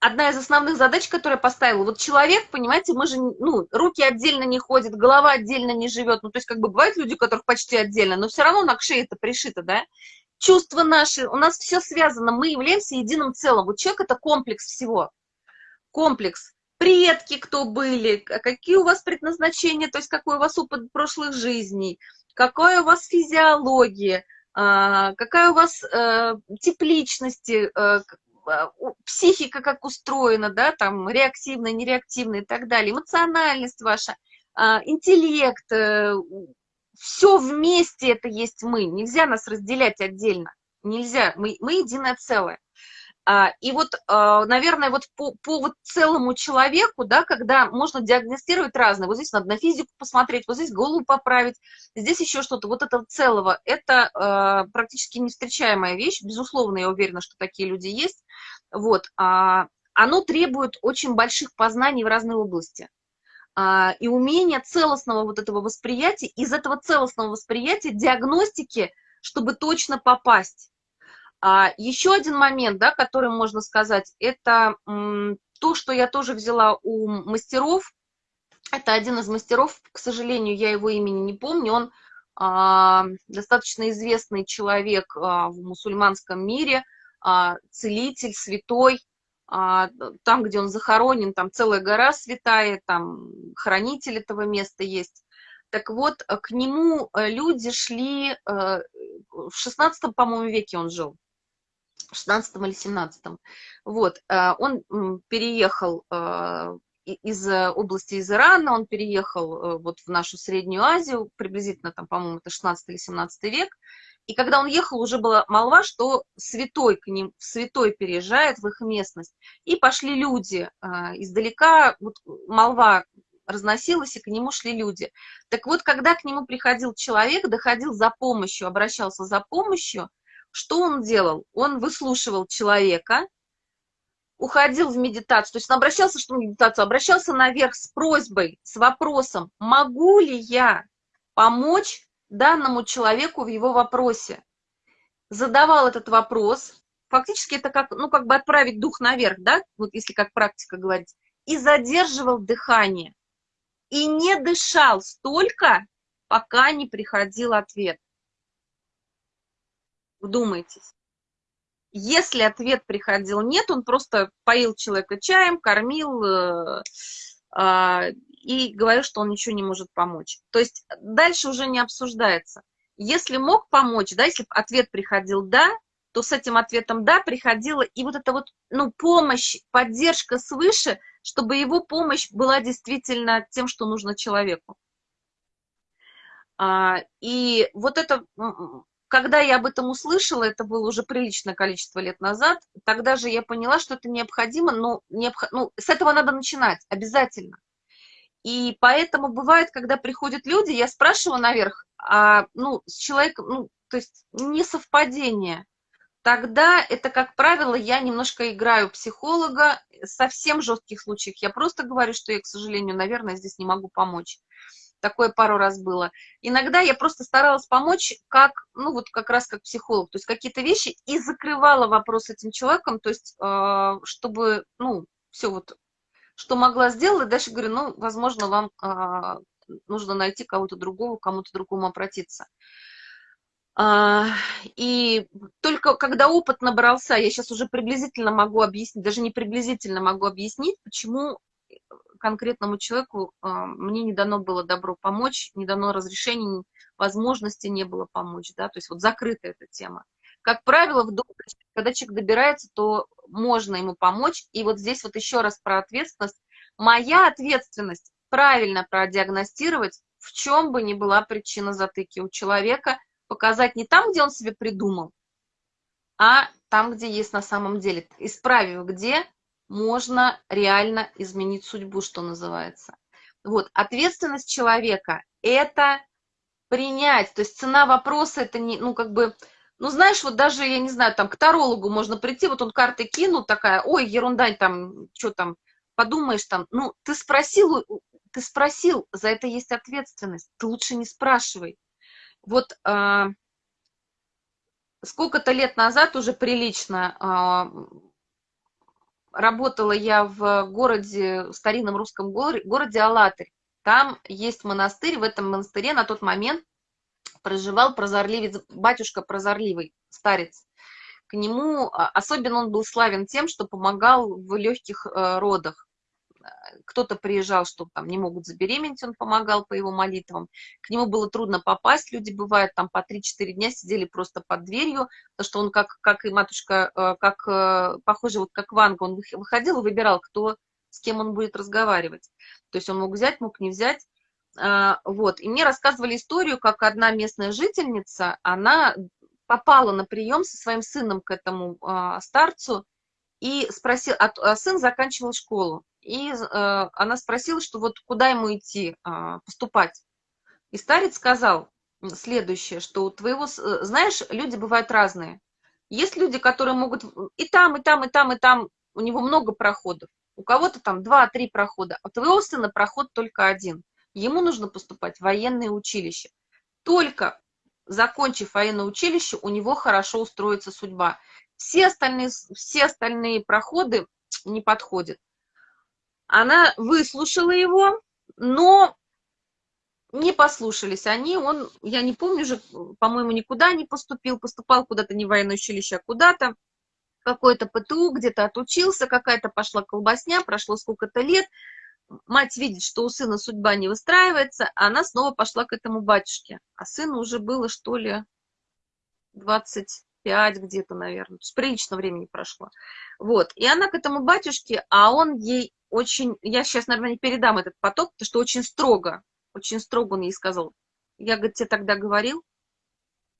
одна из основных задач, которую я поставила. Вот человек, понимаете, мы же, ну, руки отдельно не ходят, голова отдельно не живет. Ну, то есть, как бы, бывают люди, у которых почти отдельно, но все равно на шее это пришито, да? Чувства наши, у нас все связано, мы являемся единым целым. Вот человек – это комплекс всего. Комплекс. Предки кто были, какие у вас предназначения, то есть какой у вас опыт прошлых жизней, какая у вас физиология, а, какая у вас э, тип личности, э, психика как устроена, да, там, реактивная, нереактивная и так далее, эмоциональность ваша, а, интеллект, э, все вместе это есть мы, нельзя нас разделять отдельно, нельзя, мы, мы единое целое. А, и вот, наверное, вот по, по вот целому человеку, да, когда можно диагностировать разное, вот здесь надо на физику посмотреть, вот здесь голову поправить, здесь еще что-то, вот этого целого, это практически невстречаемая вещь, безусловно, я уверена, что такие люди есть, вот, а, оно требует очень больших познаний в разной области. А, и умения целостного вот этого восприятия, из этого целостного восприятия диагностики, чтобы точно попасть. А, еще один момент, да, который можно сказать, это то, что я тоже взяла у мастеров. Это один из мастеров, к сожалению, я его имени не помню, он а, достаточно известный человек а, в мусульманском мире – а, целитель, святой, а, там, где он захоронен, там целая гора святая, там хранитель этого места есть. Так вот, к нему э, люди шли, э, в 16 по-моему, веке он жил, в 16 или 17 Вот, э, он переехал из области из Ирана, он переехал вот в нашу Среднюю Азию, приблизительно там, по-моему, это 16 или 17 век, и когда он ехал, уже была молва, что святой к ним, святой переезжает в их местность. И пошли люди э, издалека, вот молва разносилась, и к нему шли люди. Так вот, когда к нему приходил человек, доходил за помощью, обращался за помощью, что он делал? Он выслушивал человека, уходил в медитацию, то есть он обращался что в медитацию, обращался наверх с просьбой, с вопросом, могу ли я помочь данному человеку в его вопросе. Задавал этот вопрос, фактически это как, ну, как бы отправить дух наверх, да, вот если как практика говорить, и задерживал дыхание. И не дышал столько, пока не приходил ответ. Вдумайтесь. Если ответ приходил нет, он просто поил человека чаем, кормил, э, э, и говорил, что он ничего не может помочь. То есть дальше уже не обсуждается. Если мог помочь, да, если ответ приходил «да», то с этим ответом «да» приходила и вот эта вот, ну, помощь, поддержка свыше, чтобы его помощь была действительно тем, что нужно человеку. А, и вот это, когда я об этом услышала, это было уже приличное количество лет назад, тогда же я поняла, что это необходимо, но необх... ну, с этого надо начинать обязательно. И поэтому бывает, когда приходят люди, я спрашиваю наверх, а, ну, с человеком, ну, то есть не совпадение. Тогда это, как правило, я немножко играю психолога. Совсем жестких случаев я просто говорю, что я, к сожалению, наверное, здесь не могу помочь. Такое пару раз было. Иногда я просто старалась помочь как, ну вот как раз как психолог, то есть какие-то вещи и закрывала вопрос этим человеком, то есть э, чтобы, ну, все вот что могла сделать, и дальше говорю, ну, возможно, вам а, нужно найти кого-то другого, кому-то другому обратиться. А, и только когда опыт набрался, я сейчас уже приблизительно могу объяснить, даже не приблизительно могу объяснить, почему конкретному человеку а, мне не дано было добро помочь, не дано разрешения, возможности не было помочь, да, то есть вот закрыта эта тема. Как правило, в когда человек добирается, то можно ему помочь. И вот здесь вот еще раз про ответственность. Моя ответственность правильно продиагностировать, в чем бы ни была причина затыки у человека, показать не там, где он себе придумал, а там, где есть на самом деле. Исправив где, можно реально изменить судьбу, что называется. Вот, ответственность человека – это принять, то есть цена вопроса – это не, ну, как бы, ну, знаешь, вот даже, я не знаю, там, к тарологу можно прийти, вот он карты кинул, такая, ой, ерунда, там, что там, подумаешь, там, ну, ты спросил, ты спросил, за это есть ответственность, ты лучше не спрашивай. Вот э, сколько-то лет назад уже прилично э, работала я в городе, в старинном русском городе Алатырь. Там есть монастырь, в этом монастыре на тот момент проживал прозорливец, батюшка прозорливый, старец. К нему, а, особенно он был славен тем, что помогал в легких э, родах кто-то приезжал, что там не могут забеременеть, он помогал по его молитвам. К нему было трудно попасть, люди бывают там по 3-4 дня сидели просто под дверью, потому что он как, как и матушка, э, как, э, похоже, вот как Ванга, он выходил и выбирал, кто, с кем он будет разговаривать. То есть он мог взять, мог не взять. Вот. И мне рассказывали историю, как одна местная жительница, она попала на прием со своим сыном к этому старцу, и спросил, а сын заканчивал школу, и э, она спросила, что вот куда ему идти, э, поступать. И старец сказал следующее, что у твоего, э, знаешь, люди бывают разные. Есть люди, которые могут и там, и там, и там, и там, у него много проходов. У кого-то там два-три прохода, а у твоего сына проход только один. Ему нужно поступать в военное училище. Только закончив военное училище, у него хорошо устроится судьба. Все остальные, все остальные проходы не подходят. Она выслушала его, но не послушались они, он, я не помню уже, по-моему, никуда не поступил, поступал куда-то не в военное училище, а куда-то, какой-то ПТУ, где-то отучился, какая-то пошла колбасня, прошло сколько-то лет, мать видит, что у сына судьба не выстраивается, а она снова пошла к этому батюшке, а сыну уже было, что ли, 20, пять где-то, наверное. То есть прилично времени прошло. Вот. И она к этому батюшке, а он ей очень... Я сейчас, наверное, не передам этот поток, потому что очень строго, очень строго он ей сказал. Я, говорит, тебе тогда говорил,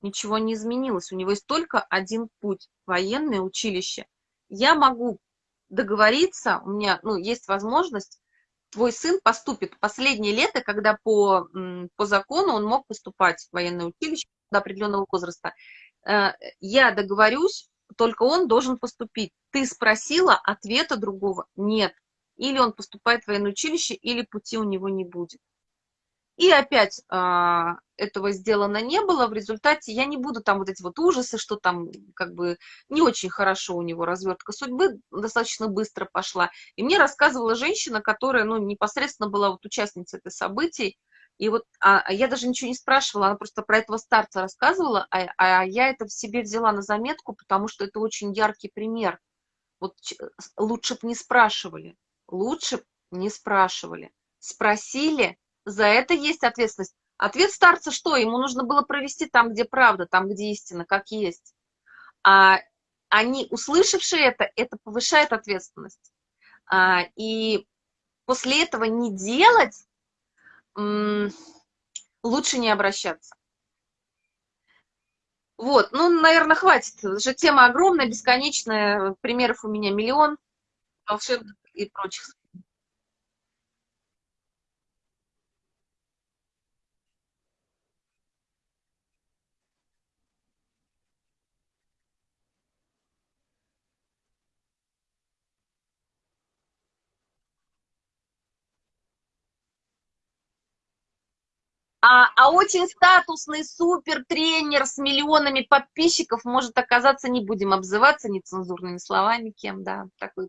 ничего не изменилось. У него есть только один путь – военное училище. Я могу договориться, у меня ну, есть возможность, твой сын поступит последнее лето, когда по, по закону он мог поступать в военное училище до определенного возраста. Э, я договорюсь, только он должен поступить. Ты спросила, ответа другого нет. Или он поступает в военное училище, или пути у него не будет. И опять а, этого сделано не было. В результате я не буду там вот эти вот ужасы, что там как бы не очень хорошо у него развертка судьбы, достаточно быстро пошла. И мне рассказывала женщина, которая ну, непосредственно была вот участницей этой событий, и вот а, а, я даже ничего не спрашивала, она просто про этого старца рассказывала, а, а я это в себе взяла на заметку, потому что это очень яркий пример. Вот лучше бы не спрашивали, лучше бы не спрашивали. Спросили, за это есть ответственность. Ответ старца что? Ему нужно было провести там, где правда, там, где истина, как есть. А они, услышавшие это, это повышает ответственность. А, и после этого не делать лучше не обращаться. Вот, ну, наверное, хватит. Же тема огромная, бесконечная. Примеров у меня миллион волшебных и прочих. А, а очень статусный супер тренер с миллионами подписчиков может оказаться, не будем обзываться нецензурными словами, кем, да, такой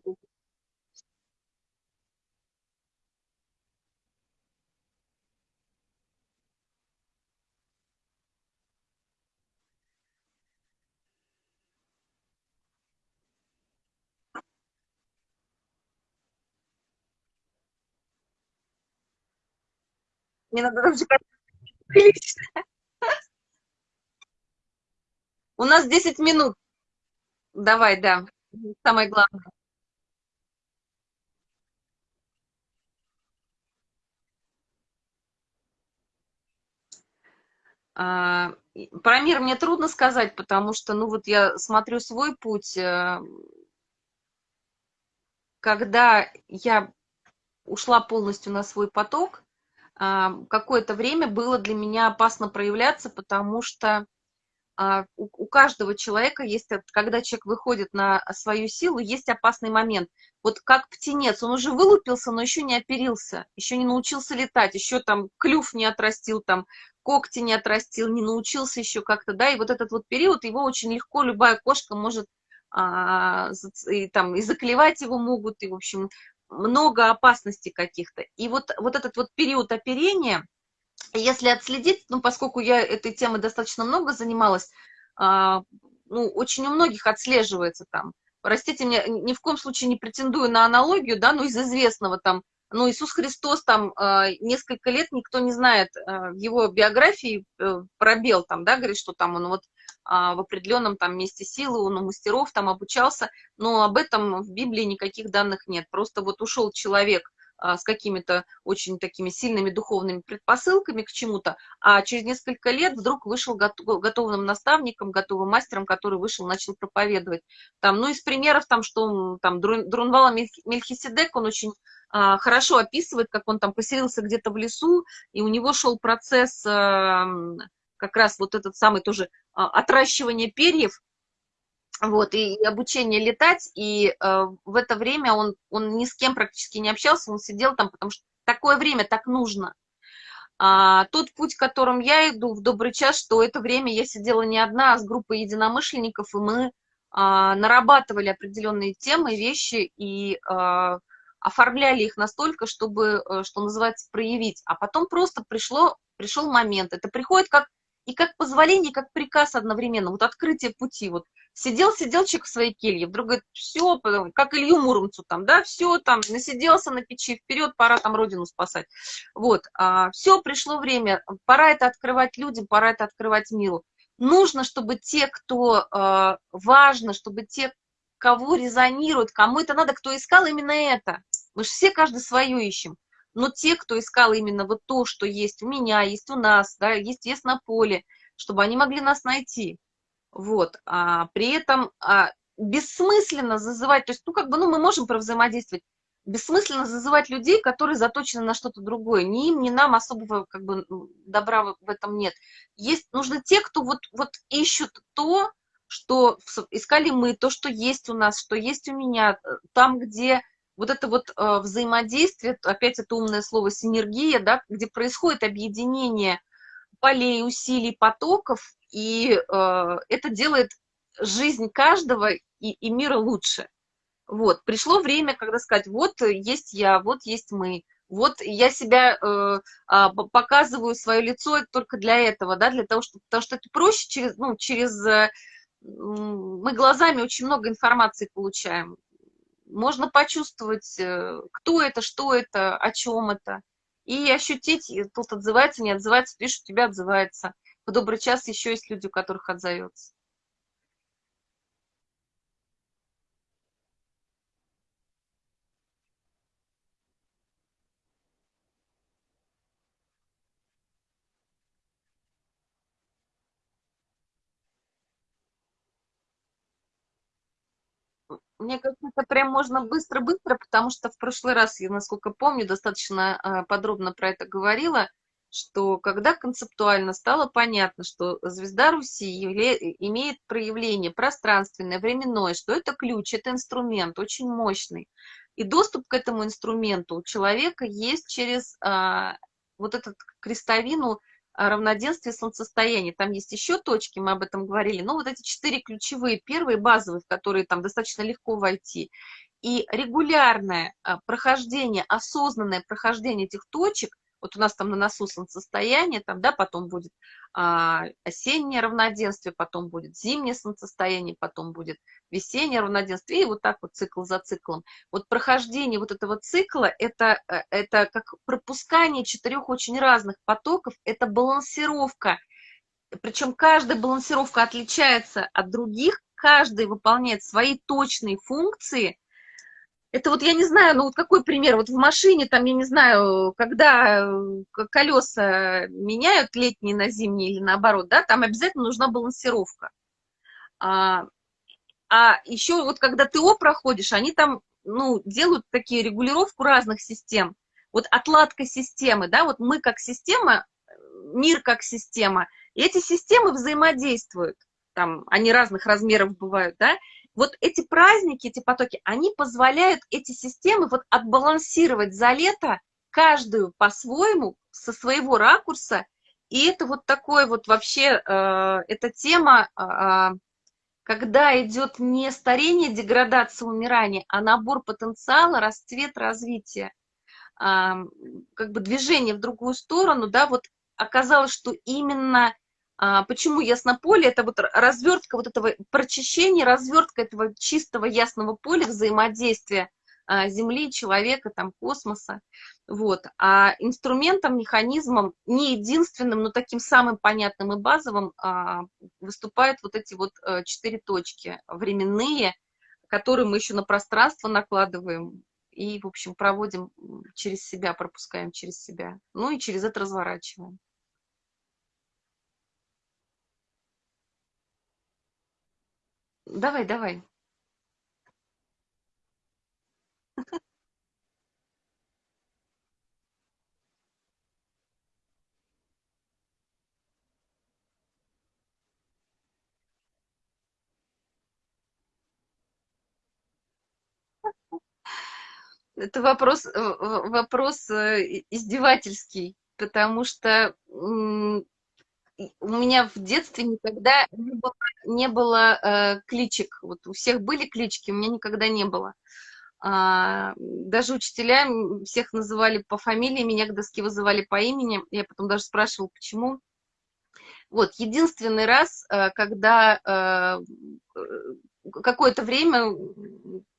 Мне надо даже прилично. У нас 10 минут. Давай, да. Самое главное. А, про мир мне трудно сказать, потому что, ну вот я смотрю свой путь, э, когда я ушла полностью на свой поток, какое-то время было для меня опасно проявляться, потому что а, у каждого человека есть, когда человек выходит на свою силу, есть опасный момент. Вот как птенец, он уже вылупился, но еще не оперился, еще не научился летать, еще там клюв не отрастил, там когти не отрастил, не научился еще как-то, да, и вот этот вот период, его очень легко любая кошка может а, и, там, и заклевать его могут, и, в общем, много опасностей каких-то. И вот, вот этот вот период оперения, если отследить, ну, поскольку я этой темой достаточно много занималась, а, ну, очень у многих отслеживается там. Простите меня, ни в коем случае не претендую на аналогию, да, но из известного там, ну, Иисус Христос там а, несколько лет никто не знает в его биографии э, пробел там, да, говорит, что там он вот в определенном там месте силы, он у мастеров там обучался, но об этом в Библии никаких данных нет. Просто вот ушел человек а, с какими-то очень такими сильными духовными предпосылками к чему-то, а через несколько лет вдруг вышел готовым наставником, готовым мастером, который вышел, начал проповедовать. Там, ну, из примеров, там, что там Друнвала Мельхиседек, он очень а, хорошо описывает, как он там поселился где-то в лесу, и у него шел процесс а, как раз вот этот самый тоже а, отращивание перьев, вот, и, и обучение летать, и э, в это время он, он ни с кем практически не общался, он сидел там, потому что такое время так нужно. А, тот путь, которым я иду в добрый час, что это время я сидела не одна, а с группой единомышленников, и мы а, нарабатывали определенные темы, вещи, и а, оформляли их настолько, чтобы, э, что называется, проявить. А потом просто пришло, пришел момент. Это приходит как и как позволение, как приказ одновременно, вот открытие пути, вот Сидел, сидел человек в своей келье, вдруг говорит, все, как Илью Муромцу там, да, все там, насиделся на печи, вперед, пора там родину спасать. Вот, а, все, пришло время, пора это открывать людям, пора это открывать миру. Нужно, чтобы те, кто а, важно, чтобы те, кого резонирует, кому это надо, кто искал именно это. Мы же все каждый свое ищем. Но те, кто искал именно вот то, что есть у меня, есть у нас, да, есть, есть на поле, чтобы они могли нас найти. Вот, а при этом а, бессмысленно зазывать, то есть, ну, как бы, ну, мы можем провзаимодействовать, бессмысленно зазывать людей, которые заточены на что-то другое. Ни им, ни нам особого, как бы, добра в этом нет. Есть, нужны те, кто вот, вот ищут то, что искали мы, то, что есть у нас, что есть у меня, э, там, где вот это вот э, взаимодействие, опять это умное слово синергия, да, где происходит объединение полей, усилий, потоков, и э, это делает жизнь каждого и, и мира лучше. Вот, пришло время, когда сказать, вот есть я, вот есть мы, вот я себя э, э, показываю свое лицо только для этого, да, для того, чтобы, потому что это проще через, ну, через, э, мы глазами очень много информации получаем. Можно почувствовать, э, кто это, что это, о чем это, и ощутить, тут отзывается, не отзывается, пишут, тебя отзывается в добрый час еще есть люди, у которых отзовется. Мне кажется, это прям можно быстро-быстро, потому что в прошлый раз, я, насколько помню, достаточно а, подробно про это говорила что когда концептуально стало понятно, что звезда Руси имеет проявление пространственное, временное, что это ключ, это инструмент очень мощный. И доступ к этому инструменту у человека есть через а, вот этот крестовину равноденствия солнцестояния. Там есть еще точки, мы об этом говорили, но вот эти четыре ключевые, первые базовые, в которые там достаточно легко войти. И регулярное а, прохождение, осознанное прохождение этих точек вот у нас там на носу солнцестояние, там, да, потом будет а, осеннее равноденствие, потом будет зимнее солнцестояние, потом будет весеннее равноденствие, и вот так вот цикл за циклом. Вот прохождение вот этого цикла, это, э, это как пропускание четырех очень разных потоков, это балансировка. Причем каждая балансировка отличается от других, каждый выполняет свои точные функции, это вот я не знаю, ну вот какой пример, вот в машине там, я не знаю, когда э, колеса меняют летние на зимние или наоборот, да, там обязательно нужна балансировка. А, а еще вот когда ТО проходишь, они там, ну, делают такие регулировку разных систем. Вот отладка системы, да, вот мы как система, мир как система, и эти системы взаимодействуют, там, они разных размеров бывают, да, вот эти праздники, эти потоки, они позволяют эти системы вот отбалансировать за лето каждую по-своему, со своего ракурса, и это вот такое вот вообще, э, эта тема, э, когда идет не старение, деградация, умирание, а набор потенциала, расцвет, развитие, как бы движение в другую сторону, да, вот оказалось, что именно почему яснополе, это вот развертка вот этого прочищения, развертка этого чистого ясного поля взаимодействия а, Земли, человека, там, космоса. Вот. А инструментом, механизмом, не единственным, но таким самым понятным и базовым а, выступают вот эти вот а, четыре точки временные, которые мы еще на пространство накладываем и, в общем, проводим через себя, пропускаем через себя. Ну и через это разворачиваем. Давай, давай. Это вопрос, э, вопрос э, издевательский, потому что у меня в детстве никогда не было, не было э, кличек. Вот у всех были клички, у меня никогда не было. А, даже учителя всех называли по фамилии, меня к доске вызывали по имени. Я потом даже спрашивала, почему. Вот, единственный раз, э, когда э, э, какое-то время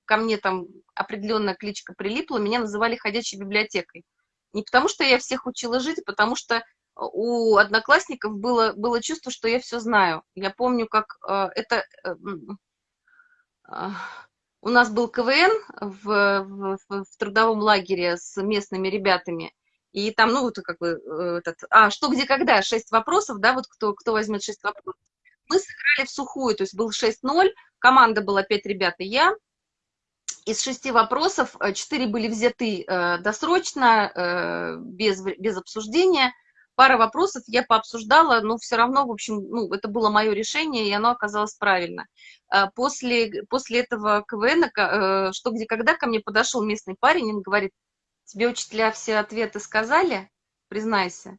ко мне там определенная кличка прилипла, меня называли ходячей библиотекой. Не потому, что я всех учила жить, а потому что у одноклассников было, было чувство, что я все знаю. Я помню, как э, это... Э, э, у нас был КВН в, в, в трудовом лагере с местными ребятами, и там, ну, вот как бы, этот, а, что, где, когда, шесть вопросов, да, вот кто, кто возьмет шесть вопросов. Мы сыграли в сухую, то есть был 6-0, команда была пять ребят и я, из шести вопросов четыре были взяты э, досрочно, э, без, без обсуждения, пара вопросов я пообсуждала, но все равно, в общем, ну, это было мое решение, и оно оказалось правильно. А после, после этого КВН, э, что где когда, ко мне подошел местный парень, он говорит, тебе учителя все ответы сказали? Признайся.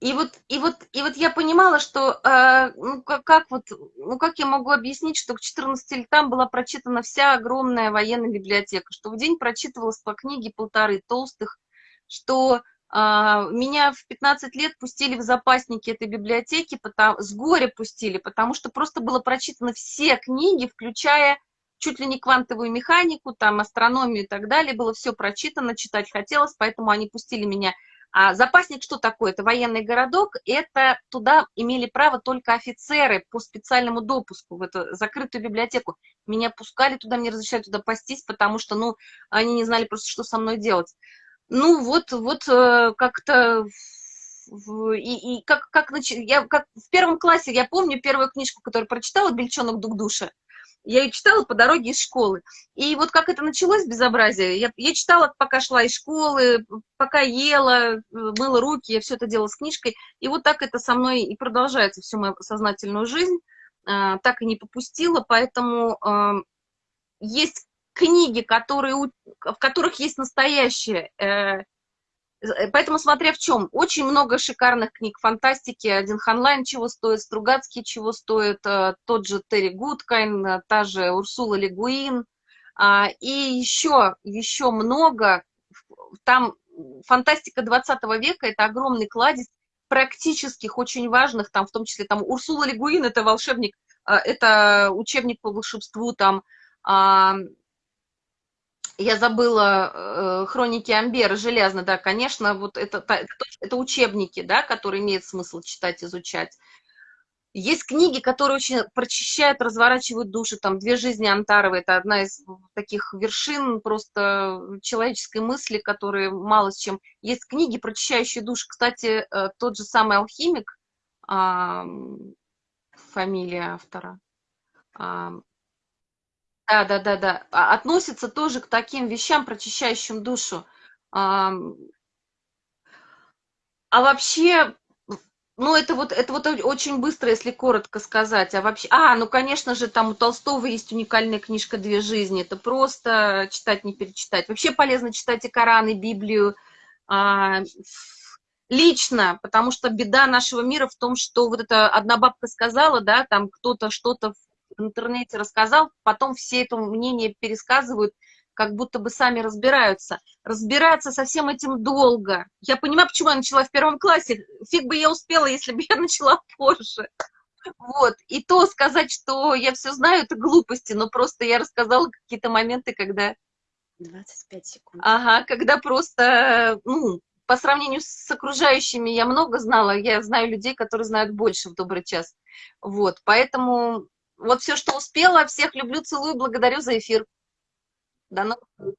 И вот, и вот, и вот я понимала, что, э, ну, как, как вот, ну, как я могу объяснить, что к 14 летам была прочитана вся огромная военная библиотека, что в день прочитывалось по книге полторы толстых, что меня в 15 лет пустили в запасники этой библиотеки, потому, с горя пустили, потому что просто было прочитано все книги, включая чуть ли не квантовую механику, там, астрономию и так далее, было все прочитано, читать хотелось, поэтому они пустили меня. А запасник что такое? Это военный городок, это туда имели право только офицеры по специальному допуску в эту закрытую библиотеку. Меня пускали туда, мне разрешали туда пастись, потому что, ну, они не знали просто, что со мной делать. Ну, вот, вот э, как-то... И, и как, как, я, как в первом классе, я помню первую книжку, которую прочитала, «Бельчонок Дугдуша». Я ее читала по дороге из школы. И вот как это началось, безобразие, я, я читала, пока шла из школы, пока ела, мыла руки, я все это делала с книжкой. И вот так это со мной и продолжается всю мою сознательную жизнь. А, так и не попустила, поэтому а, есть книги, которые, в которых есть настоящее. Э, э, поэтому смотря в чем. Очень много шикарных книг фантастики. Один Хайнлайн чего стоит, Стругацкий чего стоит, э, тот же Терри Гудкайнд, та же Урсула Легуин. А, и еще, еще много. Там фантастика 20 века – это огромный кладезь практических, очень важных, там, в том числе там Урсула Легуин – это волшебник, это учебник по волшебству, там, я забыла э, хроники Амбера, железно, да, конечно, вот это, это, учебники, да, которые имеет смысл читать, изучать. Есть книги, которые очень прочищают, разворачивают души, там «Две жизни Антарова» — это одна из таких вершин просто человеческой мысли, которые мало с чем... Есть книги, прочищающие души. Кстати, э, тот же самый «Алхимик», фамилия автора, да, да, да, да. А, относится тоже к таким вещам, прочищающим душу. А, а вообще, ну, это вот, это вот очень быстро, если коротко сказать. А вообще, а, ну, конечно же, там у Толстого есть уникальная книжка «Две жизни». Это просто читать, не перечитать. Вообще полезно читать и Коран, и Библию. А, лично, потому что беда нашего мира в том, что вот эта одна бабка сказала, да, там кто-то что-то в интернете рассказал, потом все это мнение пересказывают, как будто бы сами разбираются. Разбираться со всем этим долго. Я понимаю, почему я начала в первом классе. Фиг бы я успела, если бы я начала позже. Вот. И то сказать, что я все знаю, это глупости, но просто я рассказала какие-то моменты, когда... 25 секунд. Ага, когда просто, ну, по сравнению с окружающими я много знала, я знаю людей, которые знают больше в добрый час. Вот, поэтому вот все, что успела, всех люблю, целую, благодарю за эфир. До новых встреч.